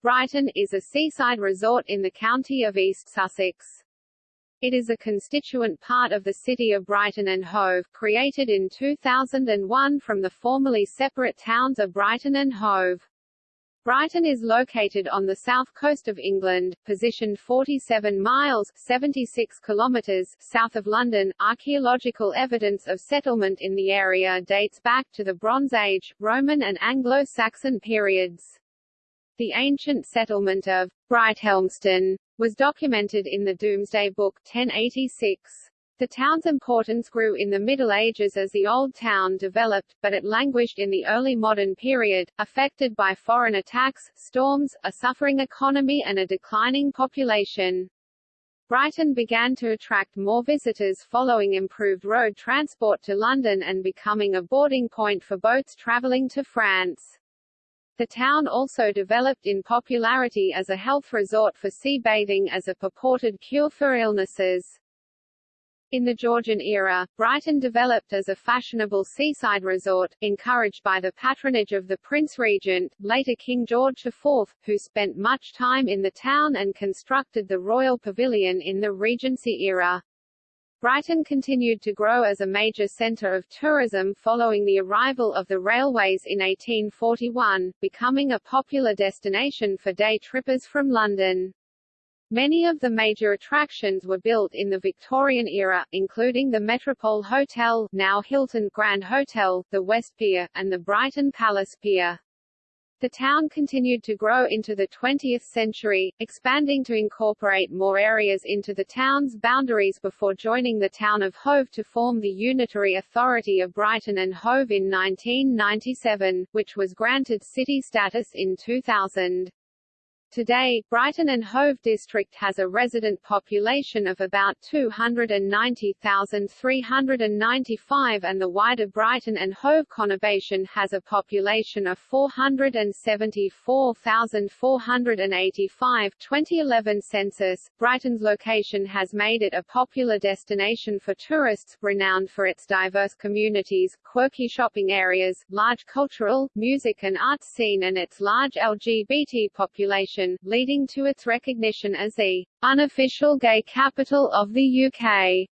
Brighton is a seaside resort in the county of East Sussex. It is a constituent part of the city of Brighton and Hove, created in 2001 from the formerly separate towns of Brighton and Hove. Brighton is located on the south coast of England, positioned 47 miles 76 kilometers south of London. Archaeological evidence of settlement in the area dates back to the Bronze Age, Roman and Anglo-Saxon periods. The ancient settlement of Brighthelmston was documented in the Domesday Book 1086. The town's importance grew in the Middle Ages as the Old Town developed, but it languished in the early modern period, affected by foreign attacks, storms, a suffering economy and a declining population. Brighton began to attract more visitors following improved road transport to London and becoming a boarding point for boats travelling to France. The town also developed in popularity as a health resort for sea bathing as a purported cure for illnesses. In the Georgian era, Brighton developed as a fashionable seaside resort, encouraged by the patronage of the Prince Regent, later King George IV, who spent much time in the town and constructed the Royal Pavilion in the Regency era. Brighton continued to grow as a major centre of tourism following the arrival of the railways in 1841, becoming a popular destination for day trippers from London. Many of the major attractions were built in the Victorian era, including the Metropole Hotel now Hilton Grand Hotel, the West Pier, and the Brighton Palace Pier. The town continued to grow into the 20th century, expanding to incorporate more areas into the town's boundaries before joining the town of Hove to form the Unitary Authority of Brighton and Hove in 1997, which was granted city status in 2000. Today, Brighton and Hove District has a resident population of about 290,395 and the wider Brighton and Hove conurbation has a population of 474,485 2011 census. Brighton's location has made it a popular destination for tourists, renowned for its diverse communities, quirky shopping areas, large cultural, music and arts scene and its large LGBT population leading to its recognition as the unofficial gay capital of the UK.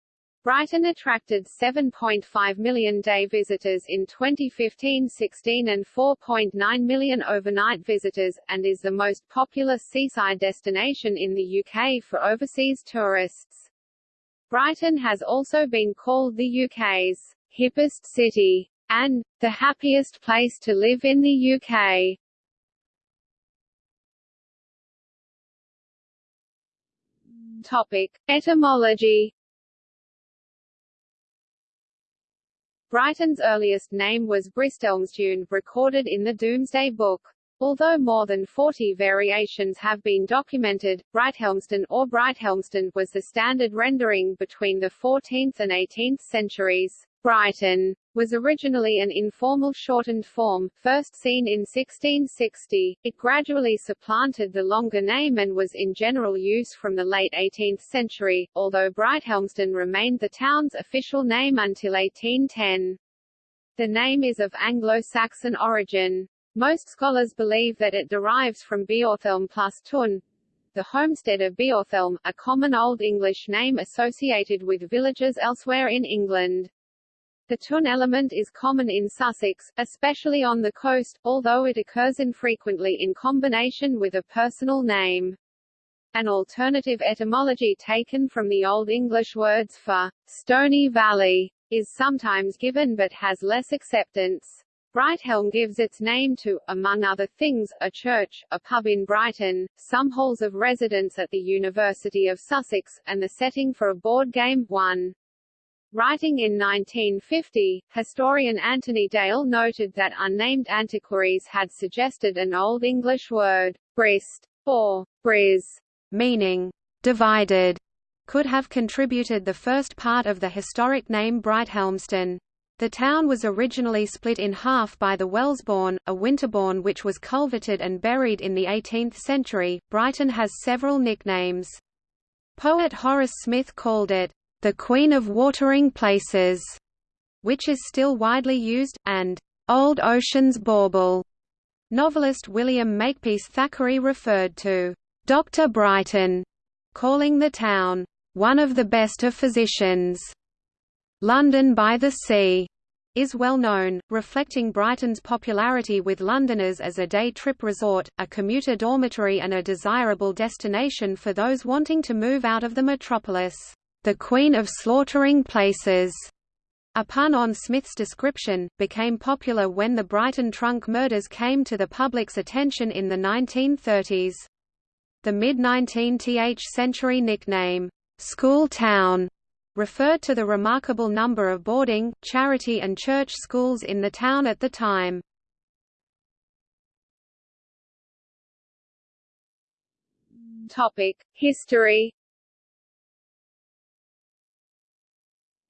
Brighton attracted 7.5 million day visitors in 2015-16 and 4.9 million overnight visitors, and is the most popular seaside destination in the UK for overseas tourists. Brighton has also been called the UK's hippest city and the happiest place to live in the UK. Topic: Etymology. Brighton's earliest name was Bristelmstune, recorded in the Domesday Book. Although more than 40 variations have been documented, Brighthelmston or Brighthelmston was the standard rendering between the 14th and 18th centuries. Brighton was originally an informal shortened form, first seen in 1660. It gradually supplanted the longer name and was in general use from the late 18th century, although Brighthelmston remained the town's official name until 1810. The name is of Anglo-Saxon origin. Most scholars believe that it derives from Beorhthelm plus Tun, the homestead of Beorhthelm, a common Old English name associated with villages elsewhere in England. The tun element is common in Sussex, especially on the coast, although it occurs infrequently in combination with a personal name. An alternative etymology taken from the Old English words for stony valley is sometimes given but has less acceptance. Brighthelm gives its name to, among other things, a church, a pub in Brighton, some halls of residence at the University of Sussex, and the setting for a board game, one. Writing in 1950, historian Anthony Dale noted that unnamed antiquaries had suggested an Old English word, brist, or bris, meaning divided, could have contributed the first part of the historic name Brighthelmston. The town was originally split in half by the Wellesbourne, a Winterbourne which was culverted and buried in the 18th century. Brighton has several nicknames. Poet Horace Smith called it the Queen of Watering Places, which is still widely used, and Old Ocean's Bauble, Novelist William Makepeace Thackeray referred to Dr. Brighton, calling the town, one of the best of physicians. London by the Sea is well known, reflecting Brighton's popularity with Londoners as a day-trip resort, a commuter dormitory and a desirable destination for those wanting to move out of the metropolis, the Queen of Slaughtering Places. A pun on Smith's description, became popular when the Brighton trunk murders came to the public's attention in the 1930s. The mid-19th century nickname, "'School Town' referred to the remarkable number of boarding, charity and church schools in the town at the time. History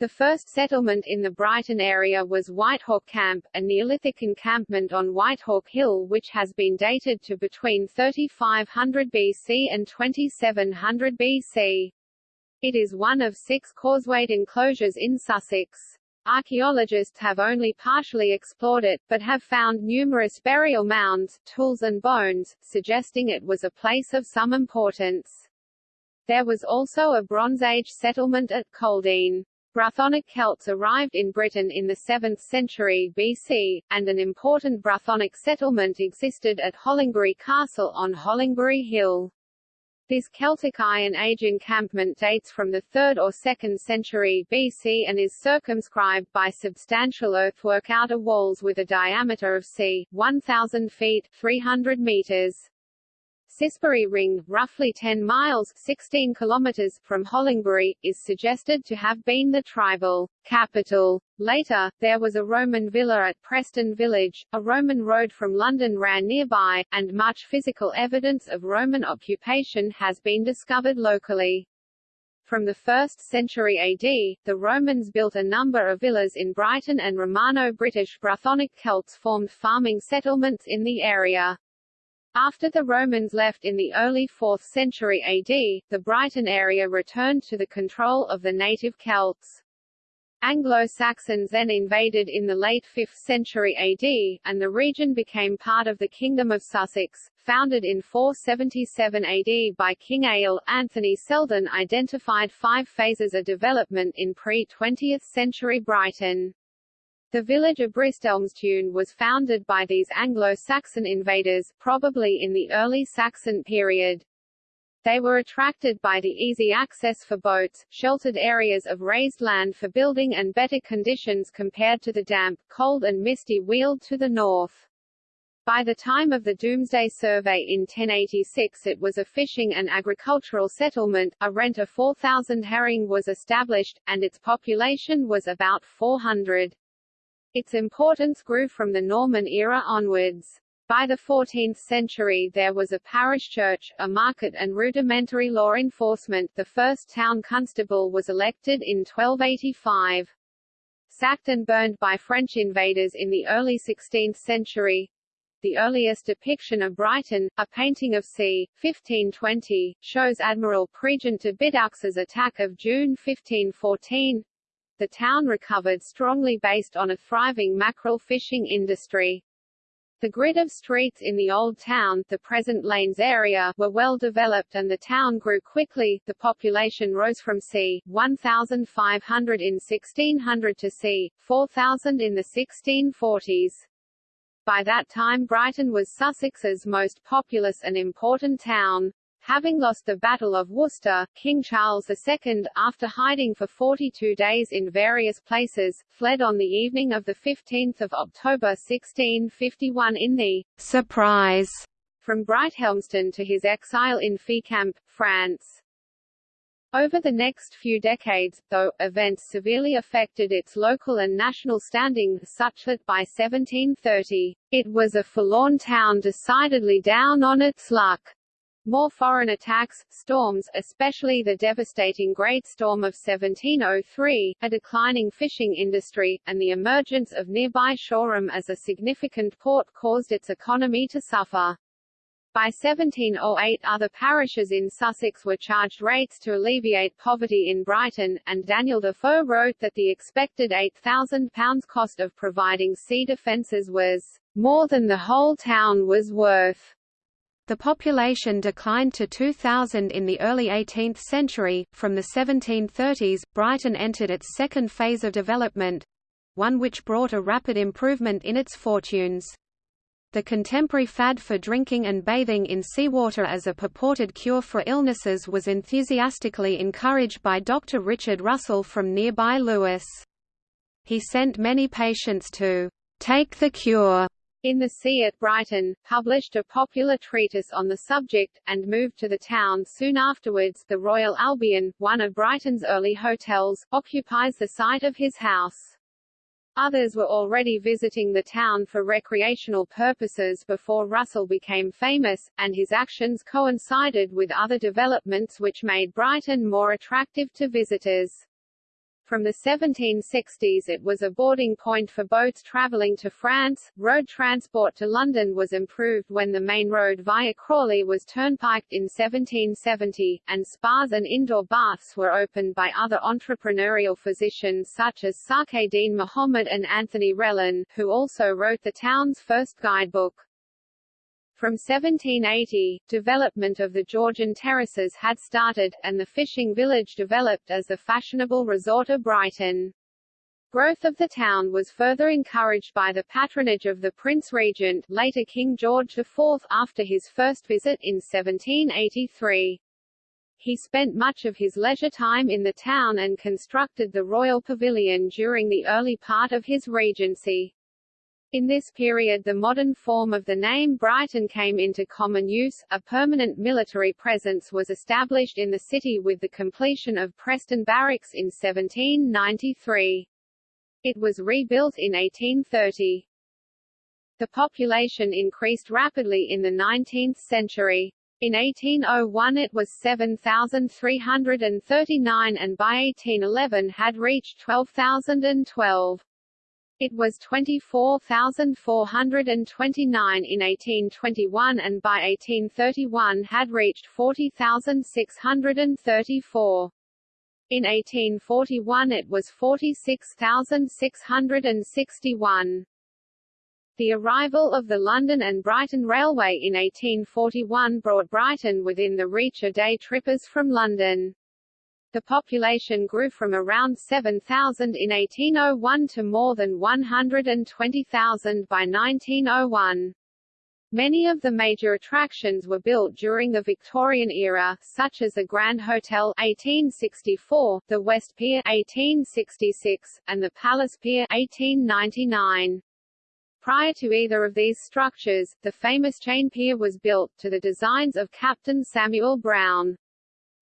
The first settlement in the Brighton area was Whitehawk Camp, a Neolithic encampment on Whitehawk Hill which has been dated to between 3500 BC and 2700 BC. It is one of six causewayed enclosures in Sussex. Archaeologists have only partially explored it, but have found numerous burial mounds, tools and bones, suggesting it was a place of some importance. There was also a Bronze Age settlement at Coldean. Brythonic Celts arrived in Britain in the 7th century BC, and an important Brythonic settlement existed at Hollingbury Castle on Hollingbury Hill. This Celtic Iron Age encampment dates from the 3rd or 2nd century BC and is circumscribed by substantial earthwork outer walls with a diameter of c. 1,000 feet 300 meters. Cissbury Ring, roughly 10 miles 16 kilometers from Hollingbury, is suggested to have been the tribal capital. Later, there was a Roman villa at Preston Village, a Roman road from London ran nearby, and much physical evidence of Roman occupation has been discovered locally. From the 1st century AD, the Romans built a number of villas in Brighton and Romano-British Brythonic Celts formed farming settlements in the area. After the Romans left in the early 4th century AD, the Brighton area returned to the control of the native Celts. Anglo-Saxons then invaded in the late 5th century AD, and the region became part of the Kingdom of Sussex. Founded in 477 AD by King Ælle, Anthony Seldon identified five phases of development in pre-20th century Brighton. The village of Bristelmstune was founded by these Anglo-Saxon invaders, probably in the early Saxon period. They were attracted by the easy access for boats, sheltered areas of raised land for building and better conditions compared to the damp, cold and misty Weald to the north. By the time of the Domesday Survey in 1086 it was a fishing and agricultural settlement, a rent of 4,000 herring was established, and its population was about 400. Its importance grew from the Norman era onwards. By the 14th century there was a parish church, a market and rudimentary law enforcement the first town constable was elected in 1285. Sacked and burned by French invaders in the early 16th century, the earliest depiction of Brighton, a painting of c. 1520, shows Admiral Prégent de Bidoux's attack of June 1514, the town recovered strongly based on a thriving mackerel fishing industry. The grid of streets in the old town, the present Lanes area, were well developed and the town grew quickly. The population rose from c. 1,500 in 1600 to c. 4,000 in the 1640s. By that time Brighton was Sussex's most populous and important town. Having lost the Battle of Worcester, King Charles II, after hiding for 42 days in various places, fled on the evening of 15 October 1651 in the «surprise» from Brighthelmstone to his exile in Fécamp, France. Over the next few decades, though, events severely affected its local and national standing, such that by 1730, it was a forlorn town decidedly down on its luck. More foreign attacks, storms, especially the devastating Great Storm of 1703, a declining fishing industry, and the emergence of nearby Shoreham as a significant port caused its economy to suffer. By 1708 other parishes in Sussex were charged rates to alleviate poverty in Brighton, and Daniel Defoe wrote that the expected £8,000 cost of providing sea defences was more than the whole town was worth. The population declined to 2,000 in the early 18th century. From the 1730s, Brighton entered its second phase of development one which brought a rapid improvement in its fortunes. The contemporary fad for drinking and bathing in seawater as a purported cure for illnesses was enthusiastically encouraged by Dr. Richard Russell from nearby Lewes. He sent many patients to take the cure in the Sea at Brighton, published a popular treatise on the subject, and moved to the town soon afterwards. The Royal Albion, one of Brighton's early hotels, occupies the site of his house. Others were already visiting the town for recreational purposes before Russell became famous, and his actions coincided with other developments which made Brighton more attractive to visitors. From the 1760s it was a boarding point for boats travelling to France. Road transport to London was improved when the main road via Crawley was turnpiked in 1770, and spas and indoor baths were opened by other entrepreneurial physicians such as Sake Dean Mahomed and Anthony Relhan, who also wrote the town's first guidebook. From 1780, development of the Georgian terraces had started, and the fishing village developed as the fashionable resort of Brighton. Growth of the town was further encouraged by the patronage of the Prince Regent later King George IV after his first visit in 1783. He spent much of his leisure time in the town and constructed the Royal Pavilion during the early part of his regency. In this period the modern form of the name Brighton came into common use, a permanent military presence was established in the city with the completion of Preston Barracks in 1793. It was rebuilt in 1830. The population increased rapidly in the 19th century. In 1801 it was 7,339 and by 1811 had reached 12,012. It was 24,429 in 1821 and by 1831 had reached 40,634. In 1841 it was 46,661. The arrival of the London and Brighton Railway in 1841 brought Brighton within the reach of day trippers from London. The population grew from around 7,000 in 1801 to more than 120,000 by 1901. Many of the major attractions were built during the Victorian era, such as the Grand Hotel 1864, the West Pier 1866, and the Palace Pier 1899. Prior to either of these structures, the famous Chain Pier was built, to the designs of Captain Samuel Brown.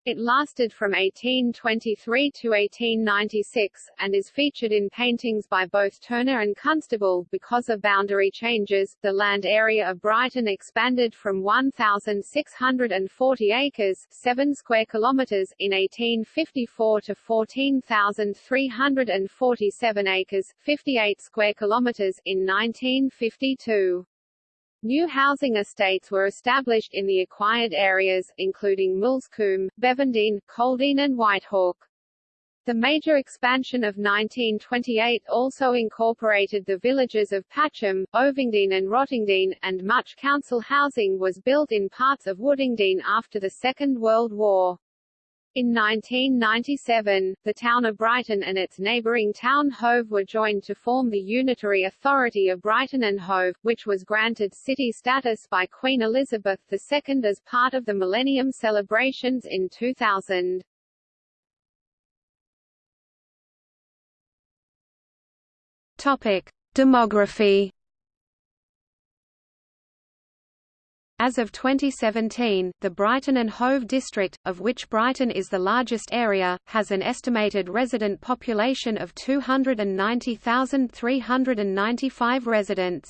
It lasted from 1823 to 1896, and is featured in paintings by both Turner and Constable. Because of boundary changes, the land area of Brighton expanded from 1,640 acres 7 square kilometres in 1854 to 14,347 acres 58 square kilometres in 1952. New housing estates were established in the acquired areas, including Moulsecoomb, Bevendean, Coldean and Whitehawk. The major expansion of 1928 also incorporated the villages of Patcham, Ovingdean and Rottingdean, and much council housing was built in parts of Woodingdean after the Second World War. In 1997, the town of Brighton and its neighbouring town Hove were joined to form the Unitary Authority of Brighton and Hove, which was granted city status by Queen Elizabeth II as part of the Millennium celebrations in 2000. Topic: Demography As of 2017, the Brighton and Hove district, of which Brighton is the largest area, has an estimated resident population of 290,395 residents.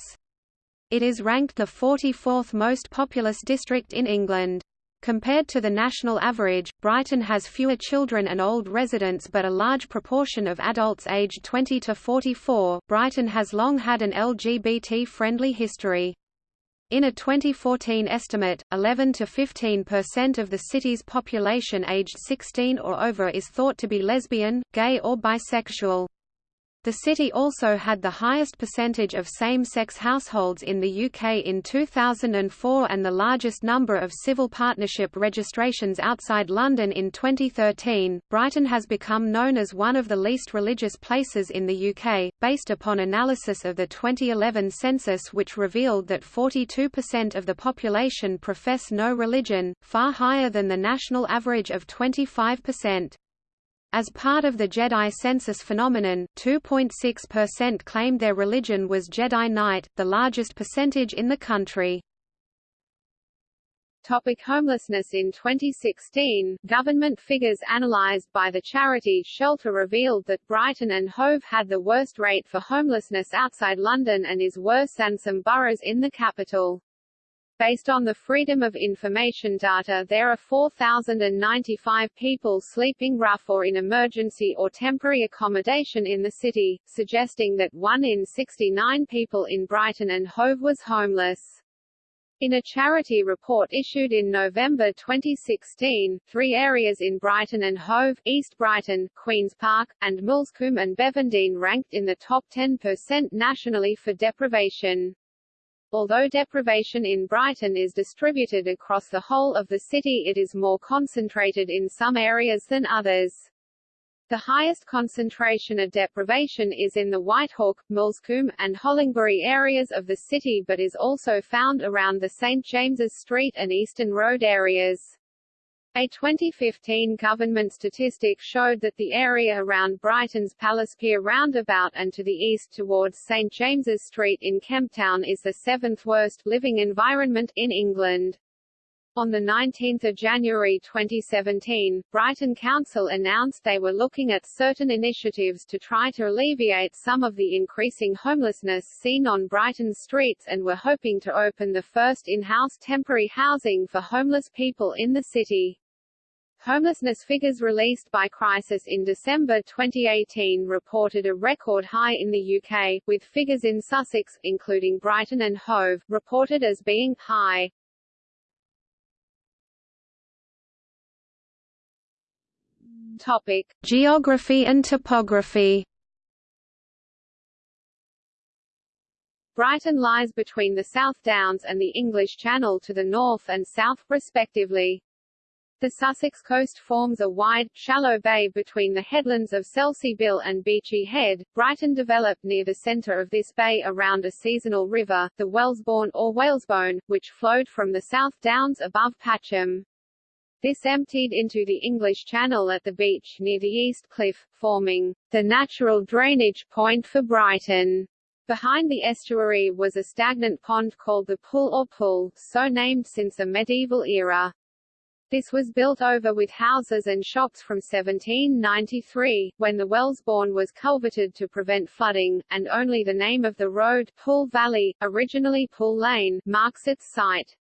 It is ranked the 44th most populous district in England. Compared to the national average, Brighton has fewer children and old residents but a large proportion of adults aged 20 to 44. Brighton has long had an LGBT-friendly history. In a 2014 estimate, 11 to 15 percent of the city's population aged 16 or over is thought to be lesbian, gay or bisexual. The city also had the highest percentage of same-sex households in the UK in 2004 and the largest number of civil partnership registrations outside London in 2013. Brighton has become known as one of the least religious places in the UK, based upon analysis of the 2011 census which revealed that 42% of the population profess no religion, far higher than the national average of 25%. As part of the Jedi census phenomenon, 2.6% claimed their religion was Jedi Knight, the largest percentage in the country. Topic homelessness In 2016, government figures analysed by the charity Shelter revealed that Brighton and Hove had the worst rate for homelessness outside London and is worse than some boroughs in the capital. Based on the Freedom of Information data there are 4,095 people sleeping rough or in emergency or temporary accommodation in the city, suggesting that 1 in 69 people in Brighton and Hove was homeless. In a charity report issued in November 2016, three areas in Brighton and Hove, East Brighton, Queen's Park, and Moulsecoomb and Bevendean ranked in the top 10% nationally for deprivation. Although deprivation in Brighton is distributed across the whole of the city it is more concentrated in some areas than others. The highest concentration of deprivation is in the Whitehawk, Moulsecoomb, and Hollingbury areas of the city but is also found around the St James's Street and Eastern Road areas. A 2015 government statistic showed that the area around Brighton's Palace Pier roundabout and to the east towards St James's Street in Kemptown is the seventh worst living environment in England. On 19 January 2017, Brighton Council announced they were looking at certain initiatives to try to alleviate some of the increasing homelessness seen on Brighton's streets and were hoping to open the first in-house temporary housing for homeless people in the city. Homelessness figures released by Crisis in December 2018 reported a record high in the UK, with figures in Sussex, including Brighton and Hove, reported as being high. Topic: Geography and topography. Brighton lies between the South Downs and the English Channel to the north and south, respectively. The Sussex coast forms a wide, shallow bay between the headlands of Selsey Bill and Beachy Head. Brighton developed near the centre of this bay around a seasonal river, the Wellesbourne or Whalesbone, which flowed from the South Downs above Patcham. This emptied into the English Channel at the beach near the East Cliff, forming the natural drainage point for Brighton. Behind the estuary was a stagnant pond called the Pool or Pool, so named since the medieval era. This was built over with houses and shops from 1793, when the Wellesbourne was culverted to prevent flooding, and only the name of the road, Pool Valley, originally Pool Lane, marks its site.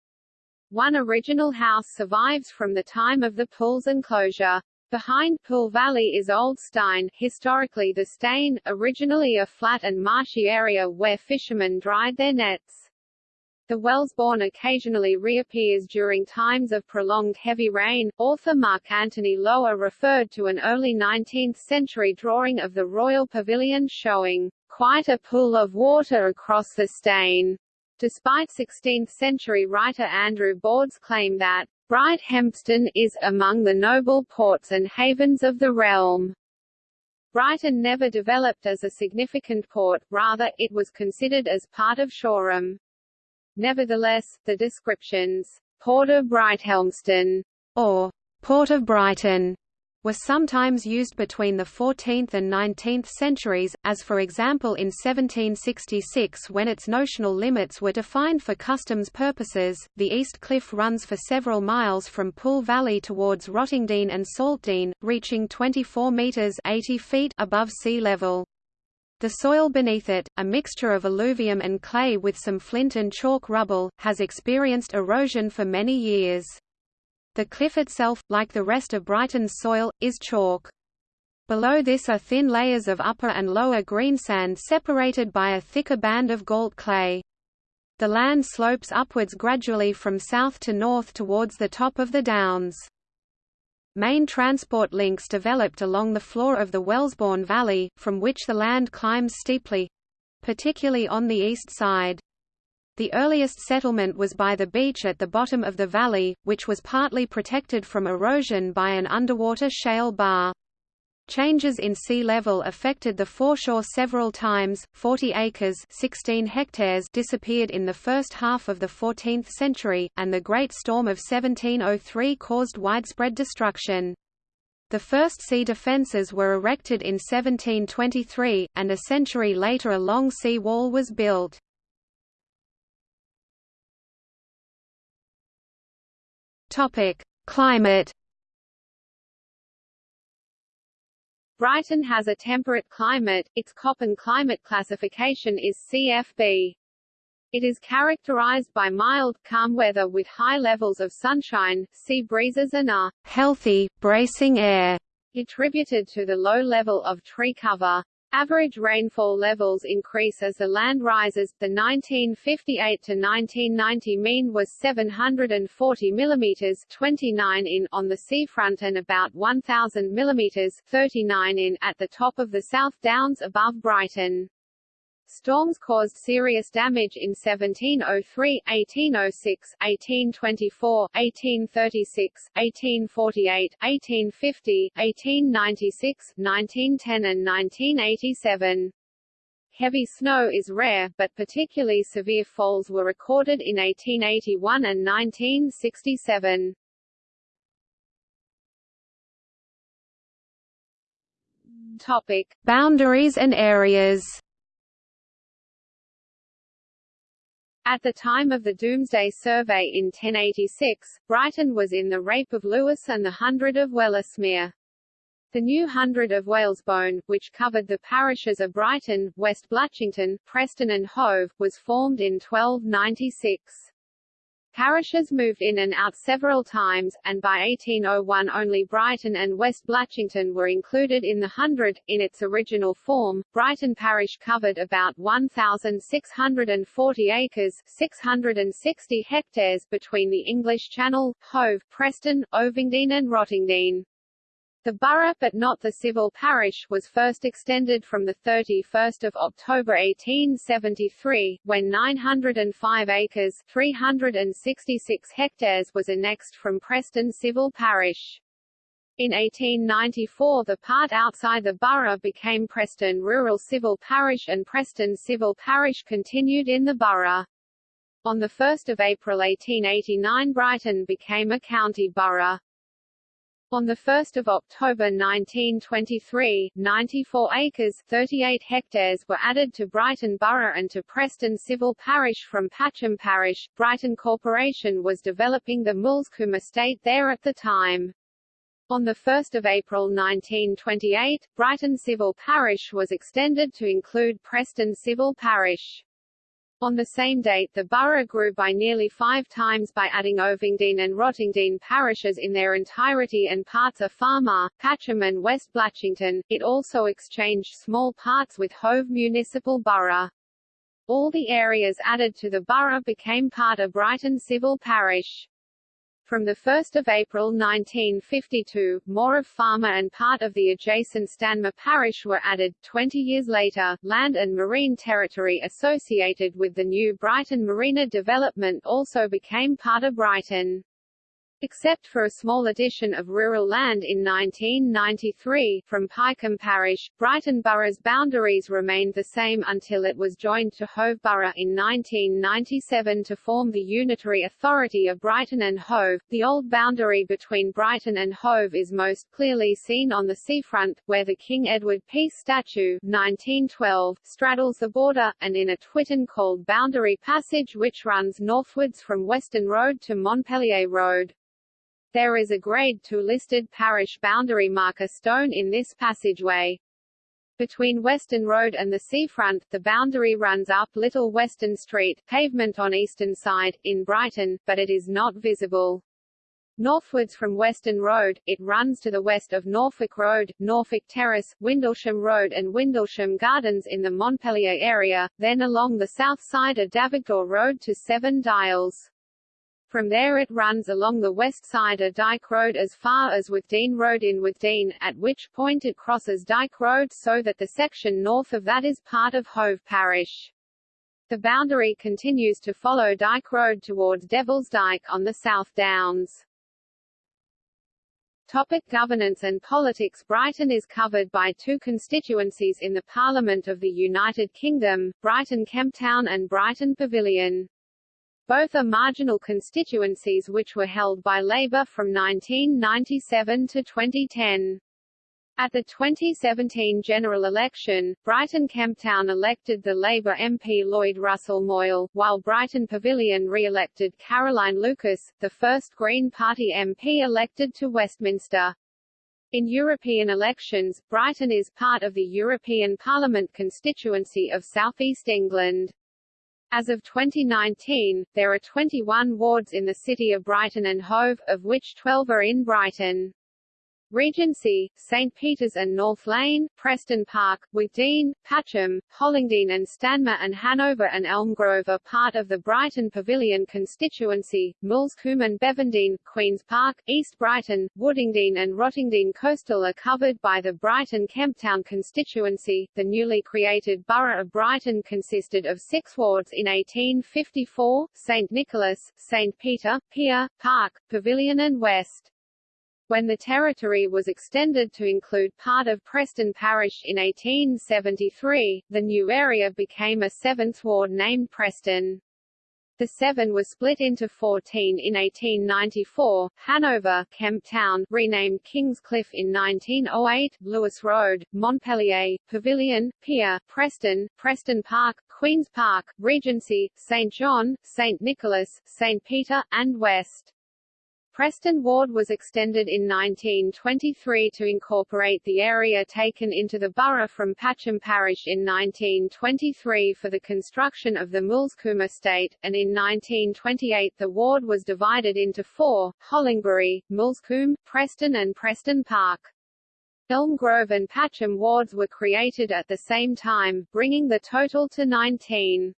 One original house survives from the time of the Pool's enclosure. Behind Pool Valley is Old Steine, historically the Steyne, originally a flat and marshy area where fishermen dried their nets. The Wellesbourne occasionally reappears during times of prolonged heavy rain. Author Mark Antony Lower referred to an early 19th century drawing of the Royal Pavilion showing quite a pool of water across the Steyne. Despite 16th-century writer Andrew Borde's claim that Brighthelmston is among the noble ports and havens of the realm. Brighton never developed as a significant port, rather, it was considered as part of Shoreham. Nevertheless, the descriptions, Port of Brighthelmston, or Port of Brighton, were sometimes used between the 14th and 19th centuries, as for example in 1766 when its notional limits were defined for customs purposes. The East Cliff runs for several miles from Pool Valley towards Rottingdean and Saltdean, reaching 24 metres 80 feet above sea level. The soil beneath it, a mixture of alluvium and clay with some flint and chalk rubble, has experienced erosion for many years. The cliff itself, like the rest of Brighton's soil, is chalk. Below this are thin layers of upper and lower greensand separated by a thicker band of gault clay. The land slopes upwards gradually from south to north towards the top of the downs. Main transport links developed along the floor of the Wellesbourne Valley, from which the land climbs steeply—particularly on the east side. The earliest settlement was by the beach at the bottom of the valley, which was partly protected from erosion by an underwater shale bar. Changes in sea level affected the foreshore several times. 40 acres, 16 hectares disappeared in the first half of the 14th century, and the Great Storm of 1703 caused widespread destruction. The first sea defences were erected in 1723, and a century later a long sea wall was built. Topic: Climate. Brighton has a temperate climate. Its Köppen climate classification is CFB. It is characterized by mild, calm weather with high levels of sunshine, sea breezes and a healthy, bracing air, attributed to the low level of tree cover. Average rainfall levels increase as the land rises. The 1958 to 1990 mean was 740 mm 29 in on the seafront and about 1000 mm 39 in at the top of the South Downs above Brighton. Storms caused serious damage in 1703, 1806, 1824, 1836, 1848, 1850, 1896, 1910 and 1987. Heavy snow is rare, but particularly severe falls were recorded in 1881 and 1967. Topic: Boundaries and areas. At the time of the Domesday Survey in 1086, Brighton was in the Rape of Lewes and the Hundred of Wellesmere. The new Hundred of Whalesbone, which covered the parishes of Brighton, West Blatchington, Preston and Hove, was formed in 1296. Parishes moved in and out several times, and by 1801 only Brighton and West Blatchington were included in the hundred. In its original form, Brighton parish covered about 1,640 acres 660 hectares between the English Channel, Hove, Preston, Ovingdean and Rottingdean. The borough but not the civil parish was first extended from 31 October 1873, when 905 acres 366 hectares was annexed from Preston civil parish. In 1894 the part outside the borough became Preston Rural Civil Parish and Preston Civil Parish continued in the borough. On 1 April 1889 Brighton became a county borough. On 1 October 1923, 94 acres 38 hectares were added to Brighton Borough and to Preston Civil Parish from Patcham Parish. Brighton Corporation was developing the Moulsecoomb estate there at the time. On 1 April 1928, Brighton Civil Parish was extended to include Preston Civil Parish. On the same date the borough grew by nearly five times by adding Ovingdean and Rottingdean parishes in their entirety and parts of Falmer, Patcham and West Blatchington. It also exchanged small parts with Hove Municipal Borough. All the areas added to the borough became part of Brighton Civil Parish. From 1 April 1952, more of Falmer and part of the adjacent Stanmer parish were added. Twenty years later, land and marine territory associated with the new Brighton Marina development also became part of Brighton. Except for a small addition of rural land in 1993, from Pyecombe Parish, Brighton Borough's boundaries remained the same until it was joined to Hove Borough in 1997 to form the Unitary Authority of Brighton and Hove. The old boundary between Brighton and Hove is most clearly seen on the seafront, where the King Edward Peace statue 1912 straddles the border, and in a Twitten called Boundary Passage which runs northwards from Western Road to Montpellier Road. There is a Grade II listed parish boundary marker stone in this passageway. Between Western Road and the seafront, the boundary runs up Little Western Street, pavement on eastern side, in Brighton, but it is not visible. Northwards from Western Road, it runs to the west of Norfolk Road, Norfolk Terrace, Windlesham Road and Windlesham Gardens in the Montpellier area, then along the south side of Davigdor Road to Seven Dials. From there it runs along the west side of Dyke Road as far as Withdean Road in Withdean, at which point it crosses Dyke Road so that the section north of that is part of Hove Parish. The boundary continues to follow Dyke Road towards Devil's Dyke on the South Downs. Topic governance and politics Brighton is covered by two constituencies in the Parliament of the United Kingdom, Brighton Kemptown and Brighton Pavilion. Both are marginal constituencies which were held by Labour from 1997 to 2010. At the 2017 general election, Brighton Kemptown elected the Labour MP Lloyd Russell Moyle, while Brighton Pavilion re-elected Caroline Lucas, the first Green Party MP elected to Westminster. In European elections, Brighton is part of the European Parliament constituency of South East England. As of 2019, there are 21 wards in the city of Brighton and Hove, of which 12 are in Brighton. Regency, St Peter's and North Lane, Preston Park, Withdean, Patcham, Hollingdean and Stanmer and Hanover and Elmgrove are part of the Brighton Pavilion constituency, Moulsecoomb and Bevendean, Queen's Park, East Brighton, Woodingdean and Rottingdean Coastal are covered by the Brighton Kemptown constituency. The newly created borough of Brighton consisted of six wards in 1854, St Nicholas, St Peter, Pier, Park, Pavilion and West. When the territory was extended to include part of Preston Parish in 1873, the new area became a seventh ward named Preston. The seven was split into 14 in 1894, Hanover, Kemp Town, renamed Kingscliff in 1908, Lewes Road, Montpellier, Pavilion, Pier, Preston, Preston Park, Queen's Park, Regency, St. John, St. Nicholas, St. Peter, and West. Preston Ward was extended in 1923 to incorporate the area taken into the borough from Patcham Parish in 1923 for the construction of the Moulsecoomb estate, and in 1928 the ward was divided into four, Hollingbury, Moulsecoomb, Preston and Preston Park. Elm Grove and Patcham wards were created at the same time, bringing the total to 19.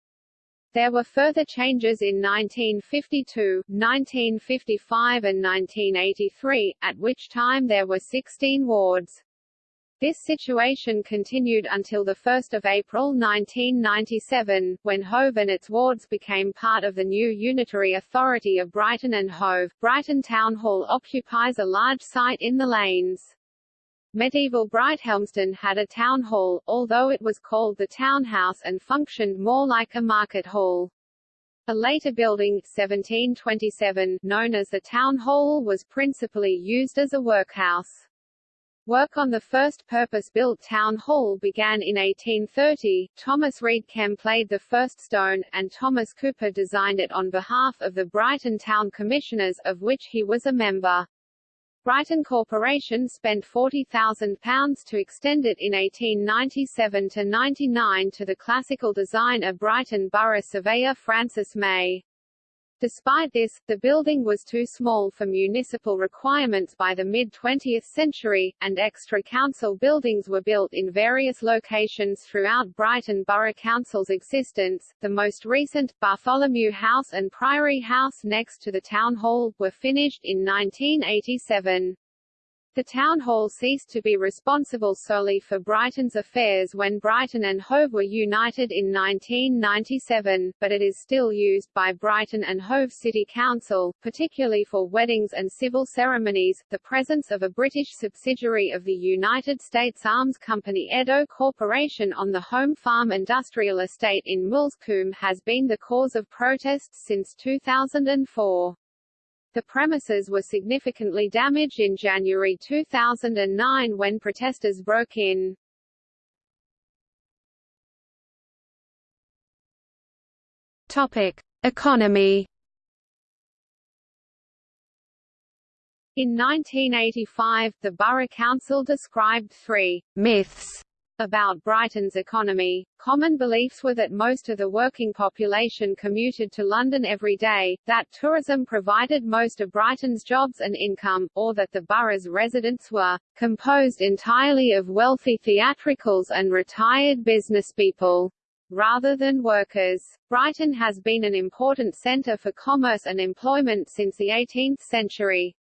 There were further changes in 1952, 1955 and 1983, at which time there were 16 wards. This situation continued until 1 April 1997, when Hove and its wards became part of the new unitary authority of Brighton and Hove. Brighton Town Hall occupies a large site in the lanes. Medieval Brighthelmston had a town hall, although it was called the townhouse and functioned more like a market hall. A later building 1727, known as the Town Hall was principally used as a workhouse. Work on the first purpose-built town hall began in 1830, Thomas Read Kemp played the first stone, and Thomas Cooper designed it on behalf of the Brighton Town Commissioners, of which he was a member. Brighton Corporation spent £40,000 to extend it in 1897–99 to the classical design of Brighton Borough surveyor Francis May. Despite this, the building was too small for municipal requirements by the mid-20th century, and extra council buildings were built in various locations throughout Brighton Borough Council's existence. The most recent, Bartholomew House and Priory House next to the Town Hall, were finished in 1987. The town hall ceased to be responsible solely for Brighton's affairs when Brighton and Hove were united in 1997, but it is still used by Brighton and Hove City Council, particularly for weddings and civil ceremonies. The presence of a British subsidiary of the United States Arms Company Edo Corporation on the Home Farm Industrial Estate in Moulsecoomb has been the cause of protests since 2004. The premises were significantly damaged in January 2009 when protesters broke in. Topic: Economy. In 1985, the Borough Council described three myths About Brighton's economy, common beliefs were that most of the working population commuted to London every day, that tourism provided most of Brighton's jobs and income, or that the borough's residents were composed entirely of wealthy theatricals and retired businesspeople rather than workers. Brighton has been an important centre for commerce and employment since the 18th century.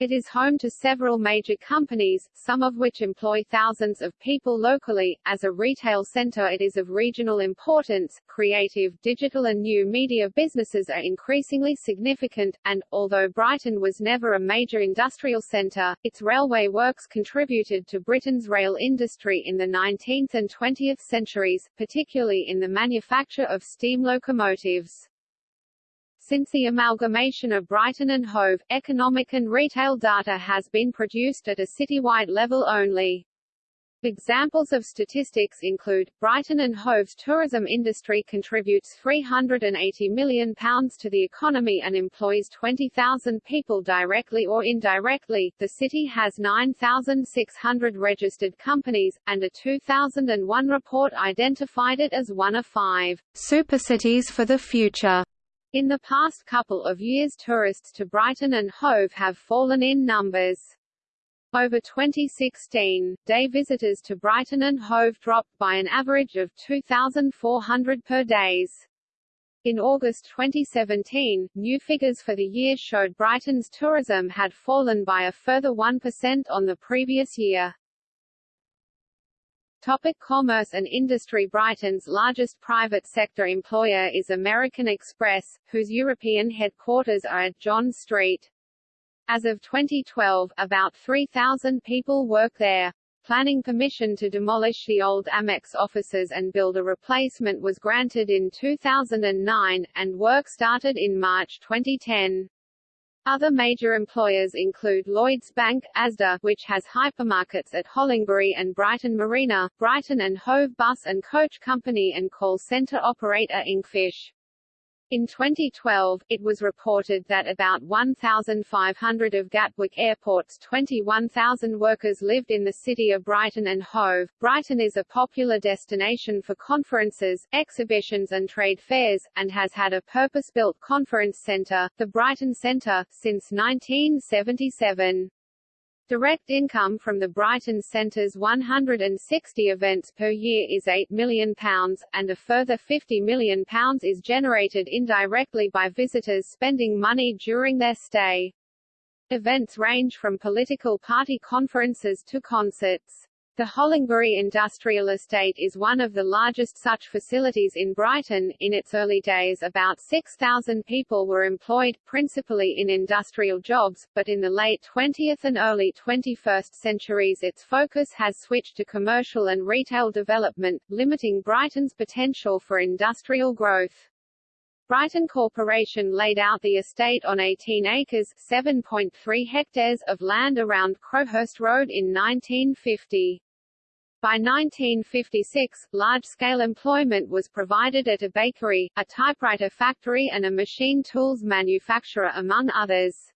It is home to several major companies, some of which employ thousands of people locally. As a retail center it is of regional importance. Creative, digital and new media businesses are increasingly significant, and, although Brighton was never a major industrial center, its railway works contributed to Britain's rail industry in the 19th and 20th centuries, particularly in the manufacture of steam locomotives. Since the amalgamation of Brighton and Hove, economic and retail data has been produced at a citywide level only. Examples of statistics include, Brighton and Hove's tourism industry contributes £380 million to the economy and employs 20,000 people directly or indirectly. The city has 9,600 registered companies, and a 2001 report identified it as one of five supercities for the future. In the past couple of years tourists to Brighton and Hove have fallen in numbers. Over 2016, day visitors to Brighton and Hove dropped by an average of 2,400 per days. In August 2017, new figures for the year showed Brighton's tourism had fallen by a further 1% on the previous year. Topic commerce and industry Brighton's largest private sector employer is American Express, whose European headquarters are at John Street. As of 2012, about 3,000 people work there. Planning permission to demolish the old Amex offices and build a replacement was granted in 2009, and work started in March 2010. Other major employers include Lloyds Bank, Asda which has hypermarkets at Hollingbury and Brighton Marina, Brighton and Hove Bus and Coach Company and call centre operator Inkfish. In 2012, it was reported that about 1,500 of Gatwick Airport's 21,000 workers lived in the city of Brighton and Hove. Brighton is a popular destination for conferences, exhibitions and trade fairs, and has had a purpose-built conference centre, the Brighton Centre, since 1977. Direct income from the Brighton Centre's 160 events per year is £8 million, and a further £50 million is generated indirectly by visitors spending money during their stay. Events range from political party conferences to concerts. The Hollingbury Industrial Estate is one of the largest such facilities in Brighton. In its early days about 6,000 people were employed, principally in industrial jobs, but in the late 20th and early 21st centuries its focus has switched to commercial and retail development, limiting Brighton's potential for industrial growth. Brighton Corporation laid out the estate on 18 acres 7.3 hectares of land around Crowhurst Road in 1950. By 1956, large-scale employment was provided at a bakery, a typewriter factory and a machine tools manufacturer among others.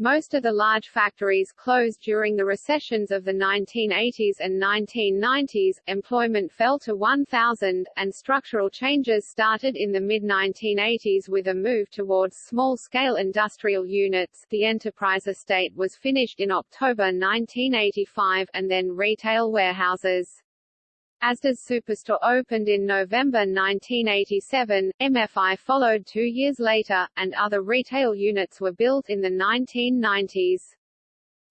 Most of the large factories closed during the recessions of the 1980s and 1990s, employment fell to 1,000, and structural changes started in the mid-1980s with a move towards small-scale industrial units. The enterprise estate was finished in October 1985, and then retail warehouses. Asda's Superstore opened in November 1987, MFI followed two years later, and other retail units were built in the 1990s.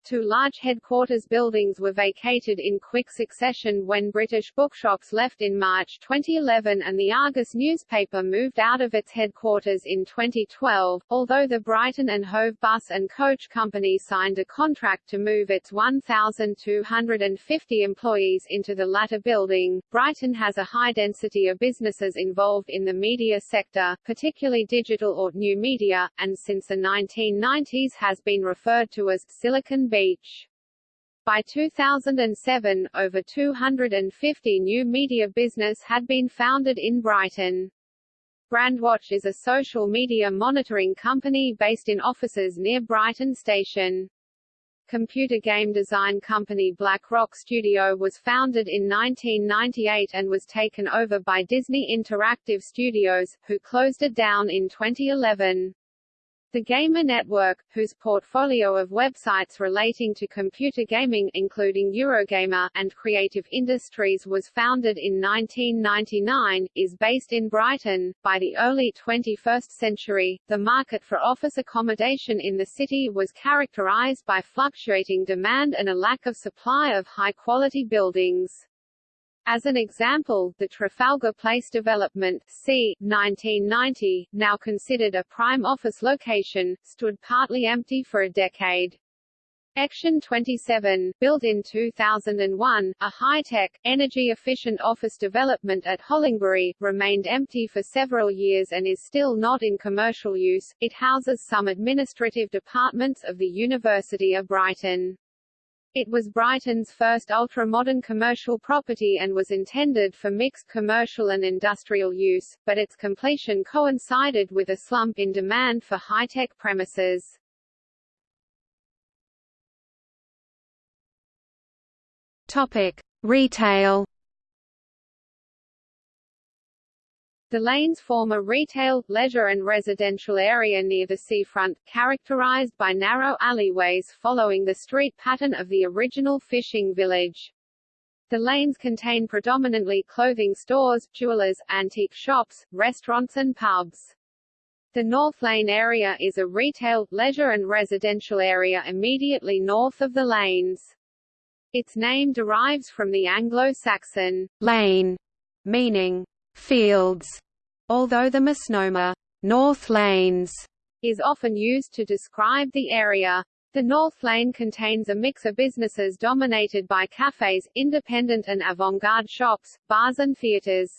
Two large headquarters buildings were vacated in quick succession when British bookshops left in March 2011 and the Argus newspaper moved out of its headquarters in 2012, although the Brighton and Hove Bus and Coach Company signed a contract to move its 1,250 employees into the latter building. Brighton has a high density of businesses involved in the media sector, particularly digital or new media, and since the 1990s has been referred to as Silicon Beach. By 2007, over 250 new media business had been founded in Brighton. Brandwatch is a social media monitoring company based in offices near Brighton Station. Computer game design company Black Rock Studio was founded in 1998 and was taken over by Disney Interactive Studios, who closed it down in 2011. The Gamer Network, whose portfolio of websites relating to computer gaming including Eurogamer and Creative Industries was founded in 1999, is based in Brighton. By the early 21st century, the market for office accommodation in the city was characterized by fluctuating demand and a lack of supply of high-quality buildings. As an example, the Trafalgar Place development c. 1990, now considered a prime office location, stood partly empty for a decade. Action 27, built in 2001, a high-tech, energy-efficient office development at Hollingbury, remained empty for several years and is still not in commercial use. It houses some administrative departments of the University of Brighton. It was Brighton's first ultra-modern commercial property and was intended for mixed commercial and industrial use, but its completion coincided with a slump in demand for high-tech premises. Topic: Retail The lanes form a retail, leisure and residential area near the seafront, characterized by narrow alleyways following the street pattern of the original fishing village. The lanes contain predominantly clothing stores, jewelers, antique shops, restaurants and pubs. The North Lane area is a retail, leisure and residential area immediately north of the lanes. Its name derives from the Anglo-Saxon lane, meaning fields, although the misnomer North Lanes is often used to describe the area. The North Lane contains a mix of businesses dominated by cafes, independent and avant-garde shops, bars and theatres.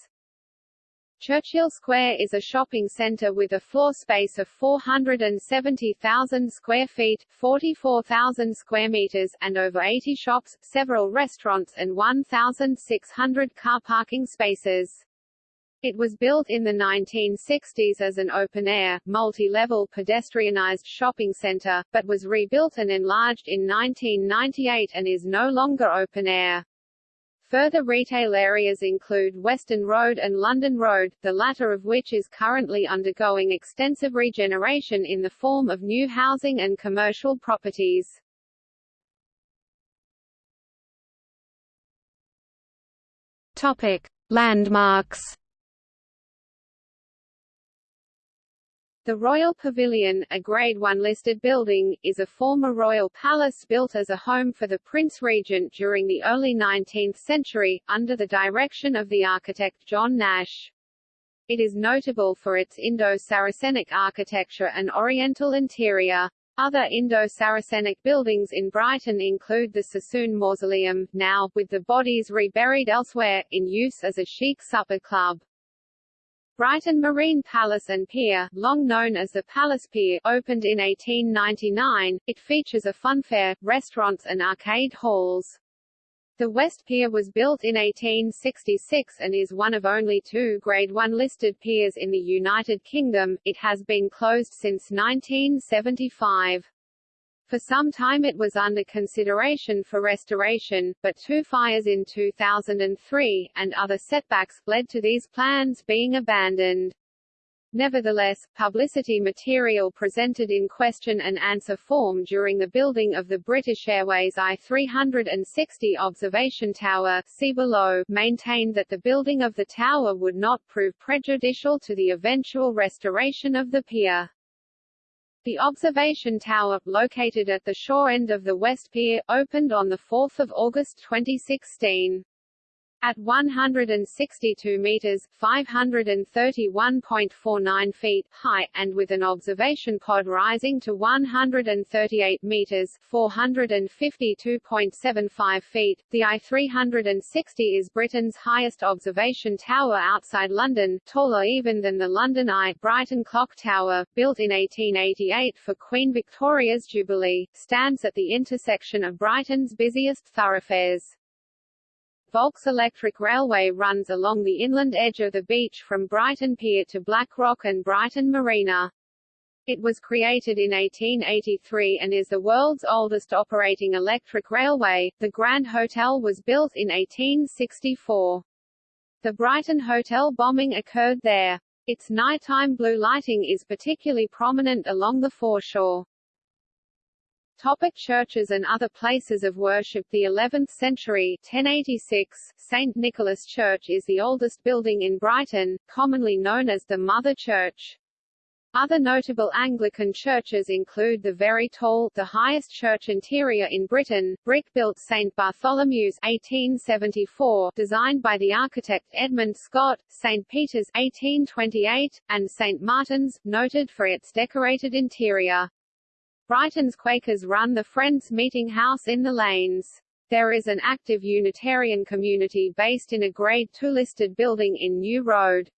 Churchill Square is a shopping centre with a floor space of 470,000 square feet 44,000 square metres and over 80 shops, several restaurants and 1,600 car parking spaces. It was built in the 1960s as an open-air, multi-level pedestrianised shopping centre, but was rebuilt and enlarged in 1998 and is no longer open-air. Further retail areas include Western Road and London Road, the latter of which is currently undergoing extensive regeneration in the form of new housing and commercial properties. Topic: Landmarks The Royal Pavilion, a Grade 1 listed building, is a former royal palace built as a home for the Prince Regent during the early 19th century, under the direction of the architect John Nash. It is notable for its Indo-Saracenic architecture and oriental interior. Other Indo-Saracenic buildings in Brighton include the Sassoon Mausoleum, now, with the bodies reburied elsewhere, in use as a chic supper club. Brighton Marine Palace and Pier, long known as the Palace Pier, opened in 1899. It features a funfair, restaurants and arcade halls. The West Pier was built in 1866 and is one of only two Grade 1 listed piers in the United Kingdom. It has been closed since 1975. For some time it was under consideration for restoration, but two fires in 2003, and other setbacks, led to these plans being abandoned. Nevertheless, publicity material presented in question and answer form during the building of the British Airways I-360 observation tower see below, maintained that the building of the tower would not prove prejudicial to the eventual restoration of the pier. The observation tower, located at the shore end of the West Pier, opened on 4 August 2016. At 162 meters (531.49 feet) high, and with an observation pod rising to 138 meters (452.75 feet), the I-360 is Britain's highest observation tower outside London, taller even than the London Eye Brighton Clock Tower, built in 1888 for Queen Victoria's Jubilee, stands at the intersection of Brighton's busiest thoroughfares. Volks Electric Railway runs along the inland edge of the beach from Brighton Pier to Blackrock and Brighton Marina. It was created in 1883 and is the world's oldest operating electric railway. The Grand Hotel was built in 1864. The Brighton Hotel bombing occurred there. Its nighttime blue lighting is particularly prominent along the foreshore. Topic churches and other places of worship The 11th century 1086 St. Nicholas Church is the oldest building in Brighton, commonly known as the Mother Church. Other notable Anglican churches include the very tall, the highest church interior in Britain, brick-built St. Bartholomew's 1874, designed by the architect Edmund Scott, St. Peter's 1828, and St. Martin's, noted for its decorated interior. Brighton's Quakers run the Friends Meeting House in the Lanes. There is an active Unitarian community based in a Grade II listed building in New Road.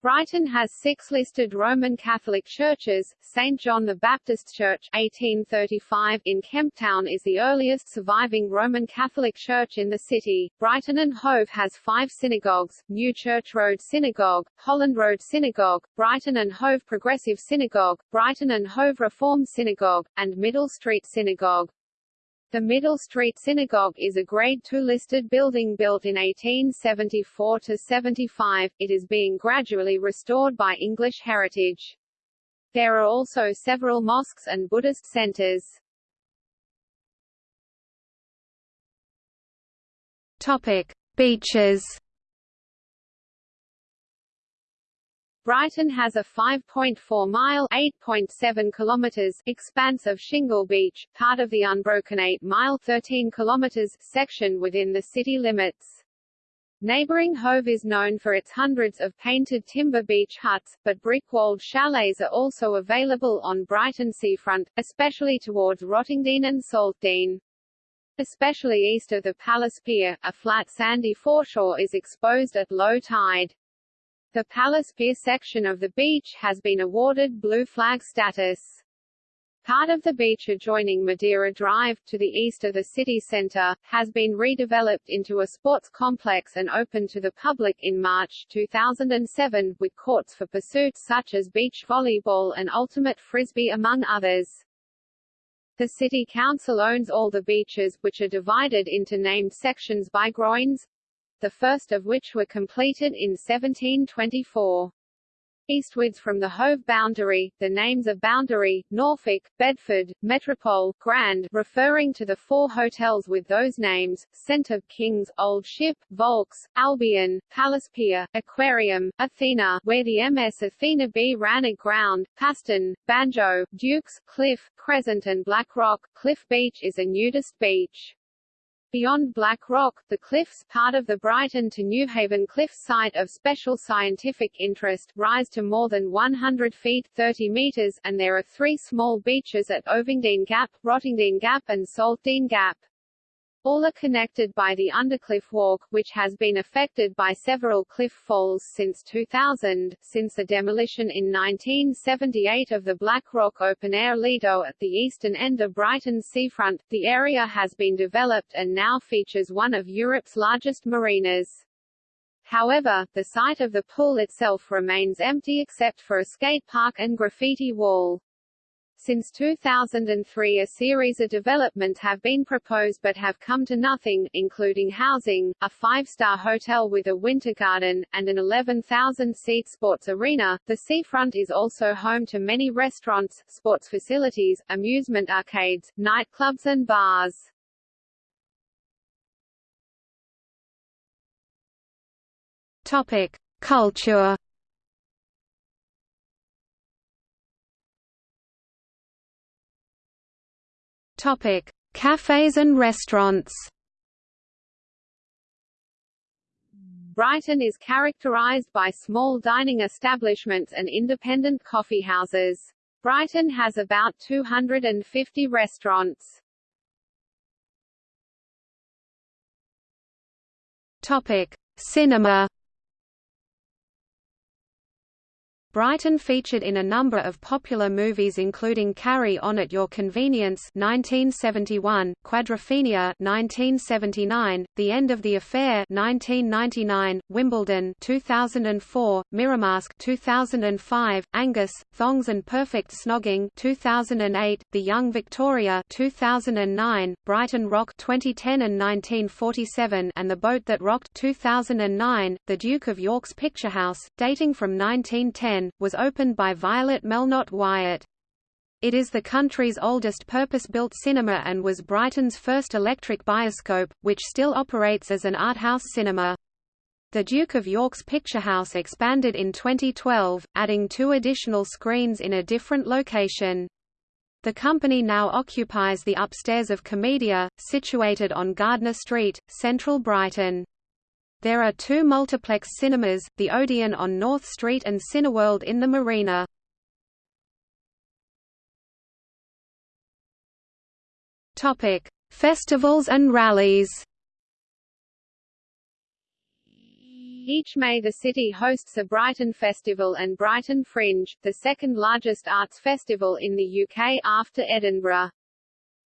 Brighton has six listed Roman Catholic churches. St. John the Baptist Church 1835 in Kemptown is the earliest surviving Roman Catholic church in the city. Brighton and Hove has five synagogues, New Church Road Synagogue, Holland Road Synagogue, Brighton and Hove Progressive Synagogue, Brighton and Hove Reform Synagogue, and Middle Street Synagogue. The Middle Street Synagogue is a Grade II listed building built in 1874–75, it is being gradually restored by English Heritage. There are also several mosques and Buddhist centers. Topic: Beaches. Brighton has a 5.4-mile (8.7 kilometers) expanse of shingle beach, part of the unbroken 8-mile (13 kilometers) section within the city limits. Neighbouring Hove is known for its hundreds of painted timber beach huts, but brick-walled chalets are also available on Brighton seafront, especially towards Rottingdean and Saltdean. Especially east of the Palace Pier, a flat sandy foreshore is exposed at low tide. The Palace Pier section of the beach has been awarded Blue Flag status. Part of the beach adjoining Madeira Drive, to the east of the city centre, has been redeveloped into a sports complex and opened to the public in March 2007, with courts for pursuits such as beach volleyball and ultimate frisbee among others. The City Council owns all the beaches, which are divided into named sections by groins, the first of which were completed in 1724. Eastwards from the Hove boundary, the names of Boundary, Norfolk, Bedford, Metropole, Grand, referring to the four hotels with those names, Centre, Kings, Old Ship, Volks, Albion, Palace Pier, Aquarium, Athena, where the MS Athena B ran aground, Paston, Banjo, Dukes, Cliff, Crescent and Black Rock. Cliff Beach is a nudist beach. Beyond Black Rock, the cliffs, part of the Brighton to Newhaven Cliff site of special scientific interest, rise to more than 100 feet 30 meters, and there are three small beaches at Ovingdean Gap, Rottingdean Gap and Saltdean Gap. All are connected by the Undercliff Walk, which has been affected by several cliff falls since 2000. Since the demolition in 1978 of the Black Rock open-air Lido at the eastern end of Brighton's seafront, the area has been developed and now features one of Europe's largest marinas. However, the site of the pool itself remains empty except for a skate park and graffiti wall. Since 2003 a series of development have been proposed but have come to nothing, including housing, a five-star hotel with a winter garden, and an 11,000-seat sports arena. The seafront is also home to many restaurants, sports facilities, amusement arcades, nightclubs and bars. Topic: Culture Topic: Cafes and restaurants. Brighton is characterised by small dining establishments and independent coffeehouses. Brighton has about 250 restaurants. Topic: Cinema. Brighton featured in a number of popular movies including Carry On at Your Convenience 1971, Quadrophenia 1979, The End of the Affair 1999, Wimbledon 2004, MirrorMask 2005, Angus, Thongs and Perfect Snogging 2008, The Young Victoria 2009, Brighton Rock 2010 and 1947 and The Boat That Rocked 2009, The Duke of York's Picture House, dating from 1910 was opened by Violet Melnotte Wyatt. It is the country's oldest purpose-built cinema and was Brighton's first electric bioscope, which still operates as an art house cinema. The Duke of York's Picture House expanded in 2012, adding two additional screens in a different location. The company now occupies the upstairs of Komedia, situated on Gardner Street, central Brighton. There are two multiplex cinemas, the Odeon on North Street and Cineworld in the Marina. Topic: Festivals and rallies. Each May the city hosts a Brighton Festival and Brighton Fringe, the second largest arts festival in the UK after Edinburgh.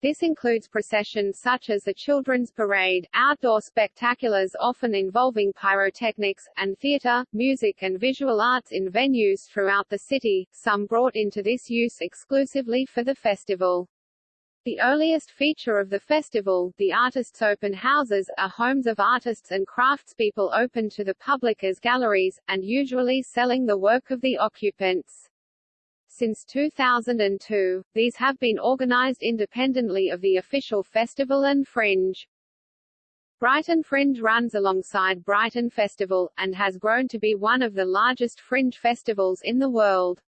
This includes processions such as the Children's Parade, outdoor spectaculars often involving pyrotechnics, and theatre, music and visual arts in venues throughout the city, some brought into this use exclusively for the festival. The earliest feature of the festival, the Artists' Open Houses, are homes of artists and craftspeople open to the public as galleries, and usually selling the work of the occupants. Since 2002, these have been organized independently of the official festival and Fringe. Brighton Fringe runs alongside Brighton Festival, and has grown to be one of the largest fringe festivals in the world.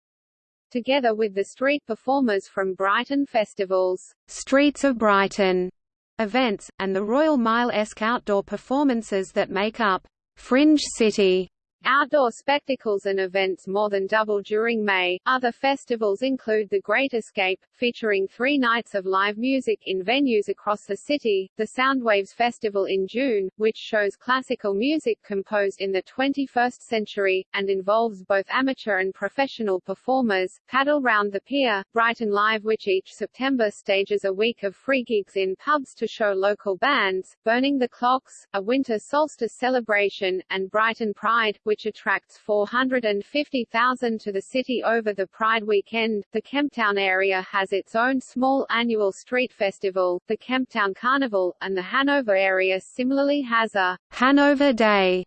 Together with the street performers from Brighton Festivals, Streets of Brighton events, and the Royal Mile-esque outdoor performances that make up Fringe City Outdoor spectacles and events more than double during May. Other festivals include The Great Escape, featuring three nights of live music in venues across the city, the Soundwaves Festival in June, which shows classical music composed in the 21st century, and involves both amateur and professional performers, Paddle Round the Pier, Brighton Live which each September stages a week of free gigs in pubs to show local bands, Burning the Clocks, a winter solstice celebration, and Brighton Pride, which attracts 450,000 to the city over the Pride weekend. The Kemptown area has its own small annual street festival, the Kemptown Carnival, and the Hanover area similarly has a Hanover Day.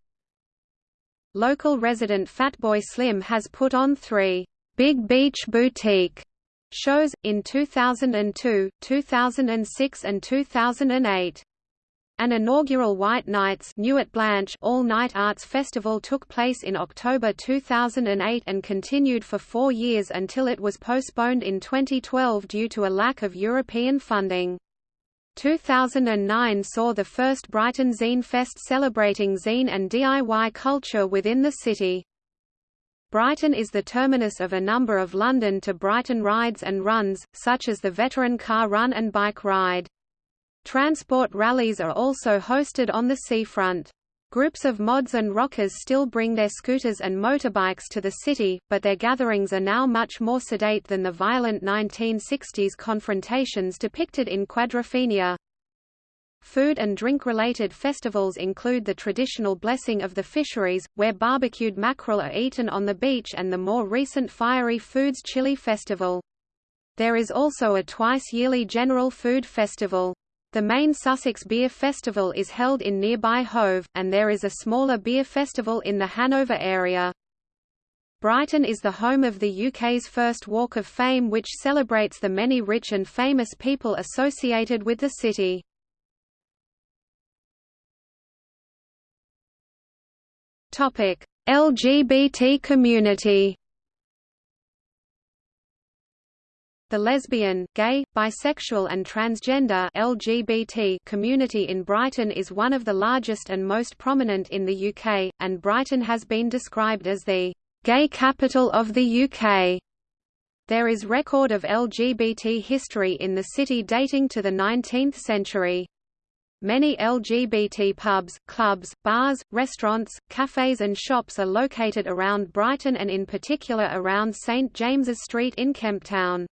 Local resident Fatboy Slim has put on three Big Beach Boutique shows, in 2002, 2006 and 2008. An inaugural White Nights all-night arts festival took place in October 2008 and continued for four years until it was postponed in 2012 due to a lack of European funding. 2009 saw the first Brighton Zine Fest celebrating zine and DIY culture within the city. Brighton is the terminus of a number of London to Brighton rides and runs, such as the Veteran Car Run and Bike Ride. Transport rallies are also hosted on the seafront. Groups of mods and rockers still bring their scooters and motorbikes to the city, but their gatherings are now much more sedate than the violent 1960s confrontations depicted in Quadrophenia. Food and drink-related festivals include the traditional Blessing of the Fisheries, where barbecued mackerel are eaten on the beach and the more recent Fiery Foods Chili Festival. There is also a twice-yearly General Food Festival. The main Sussex Beer Festival is held in nearby Hove, and there is a smaller beer festival in the Hanover area. Brighton is the home of the UK's first Walk of Fame which celebrates the many rich and famous people associated with the city. LGBT community The lesbian, gay, bisexual and transgender LGBT community in Brighton is one of the largest and most prominent in the UK, and Brighton has been described as the «gay capital of the UK». There is record of LGBT history in the city dating to the 19th century. Many LGBT pubs, clubs, bars, restaurants, cafes and shops are located around Brighton and in particular around St James's Street in Kemptown.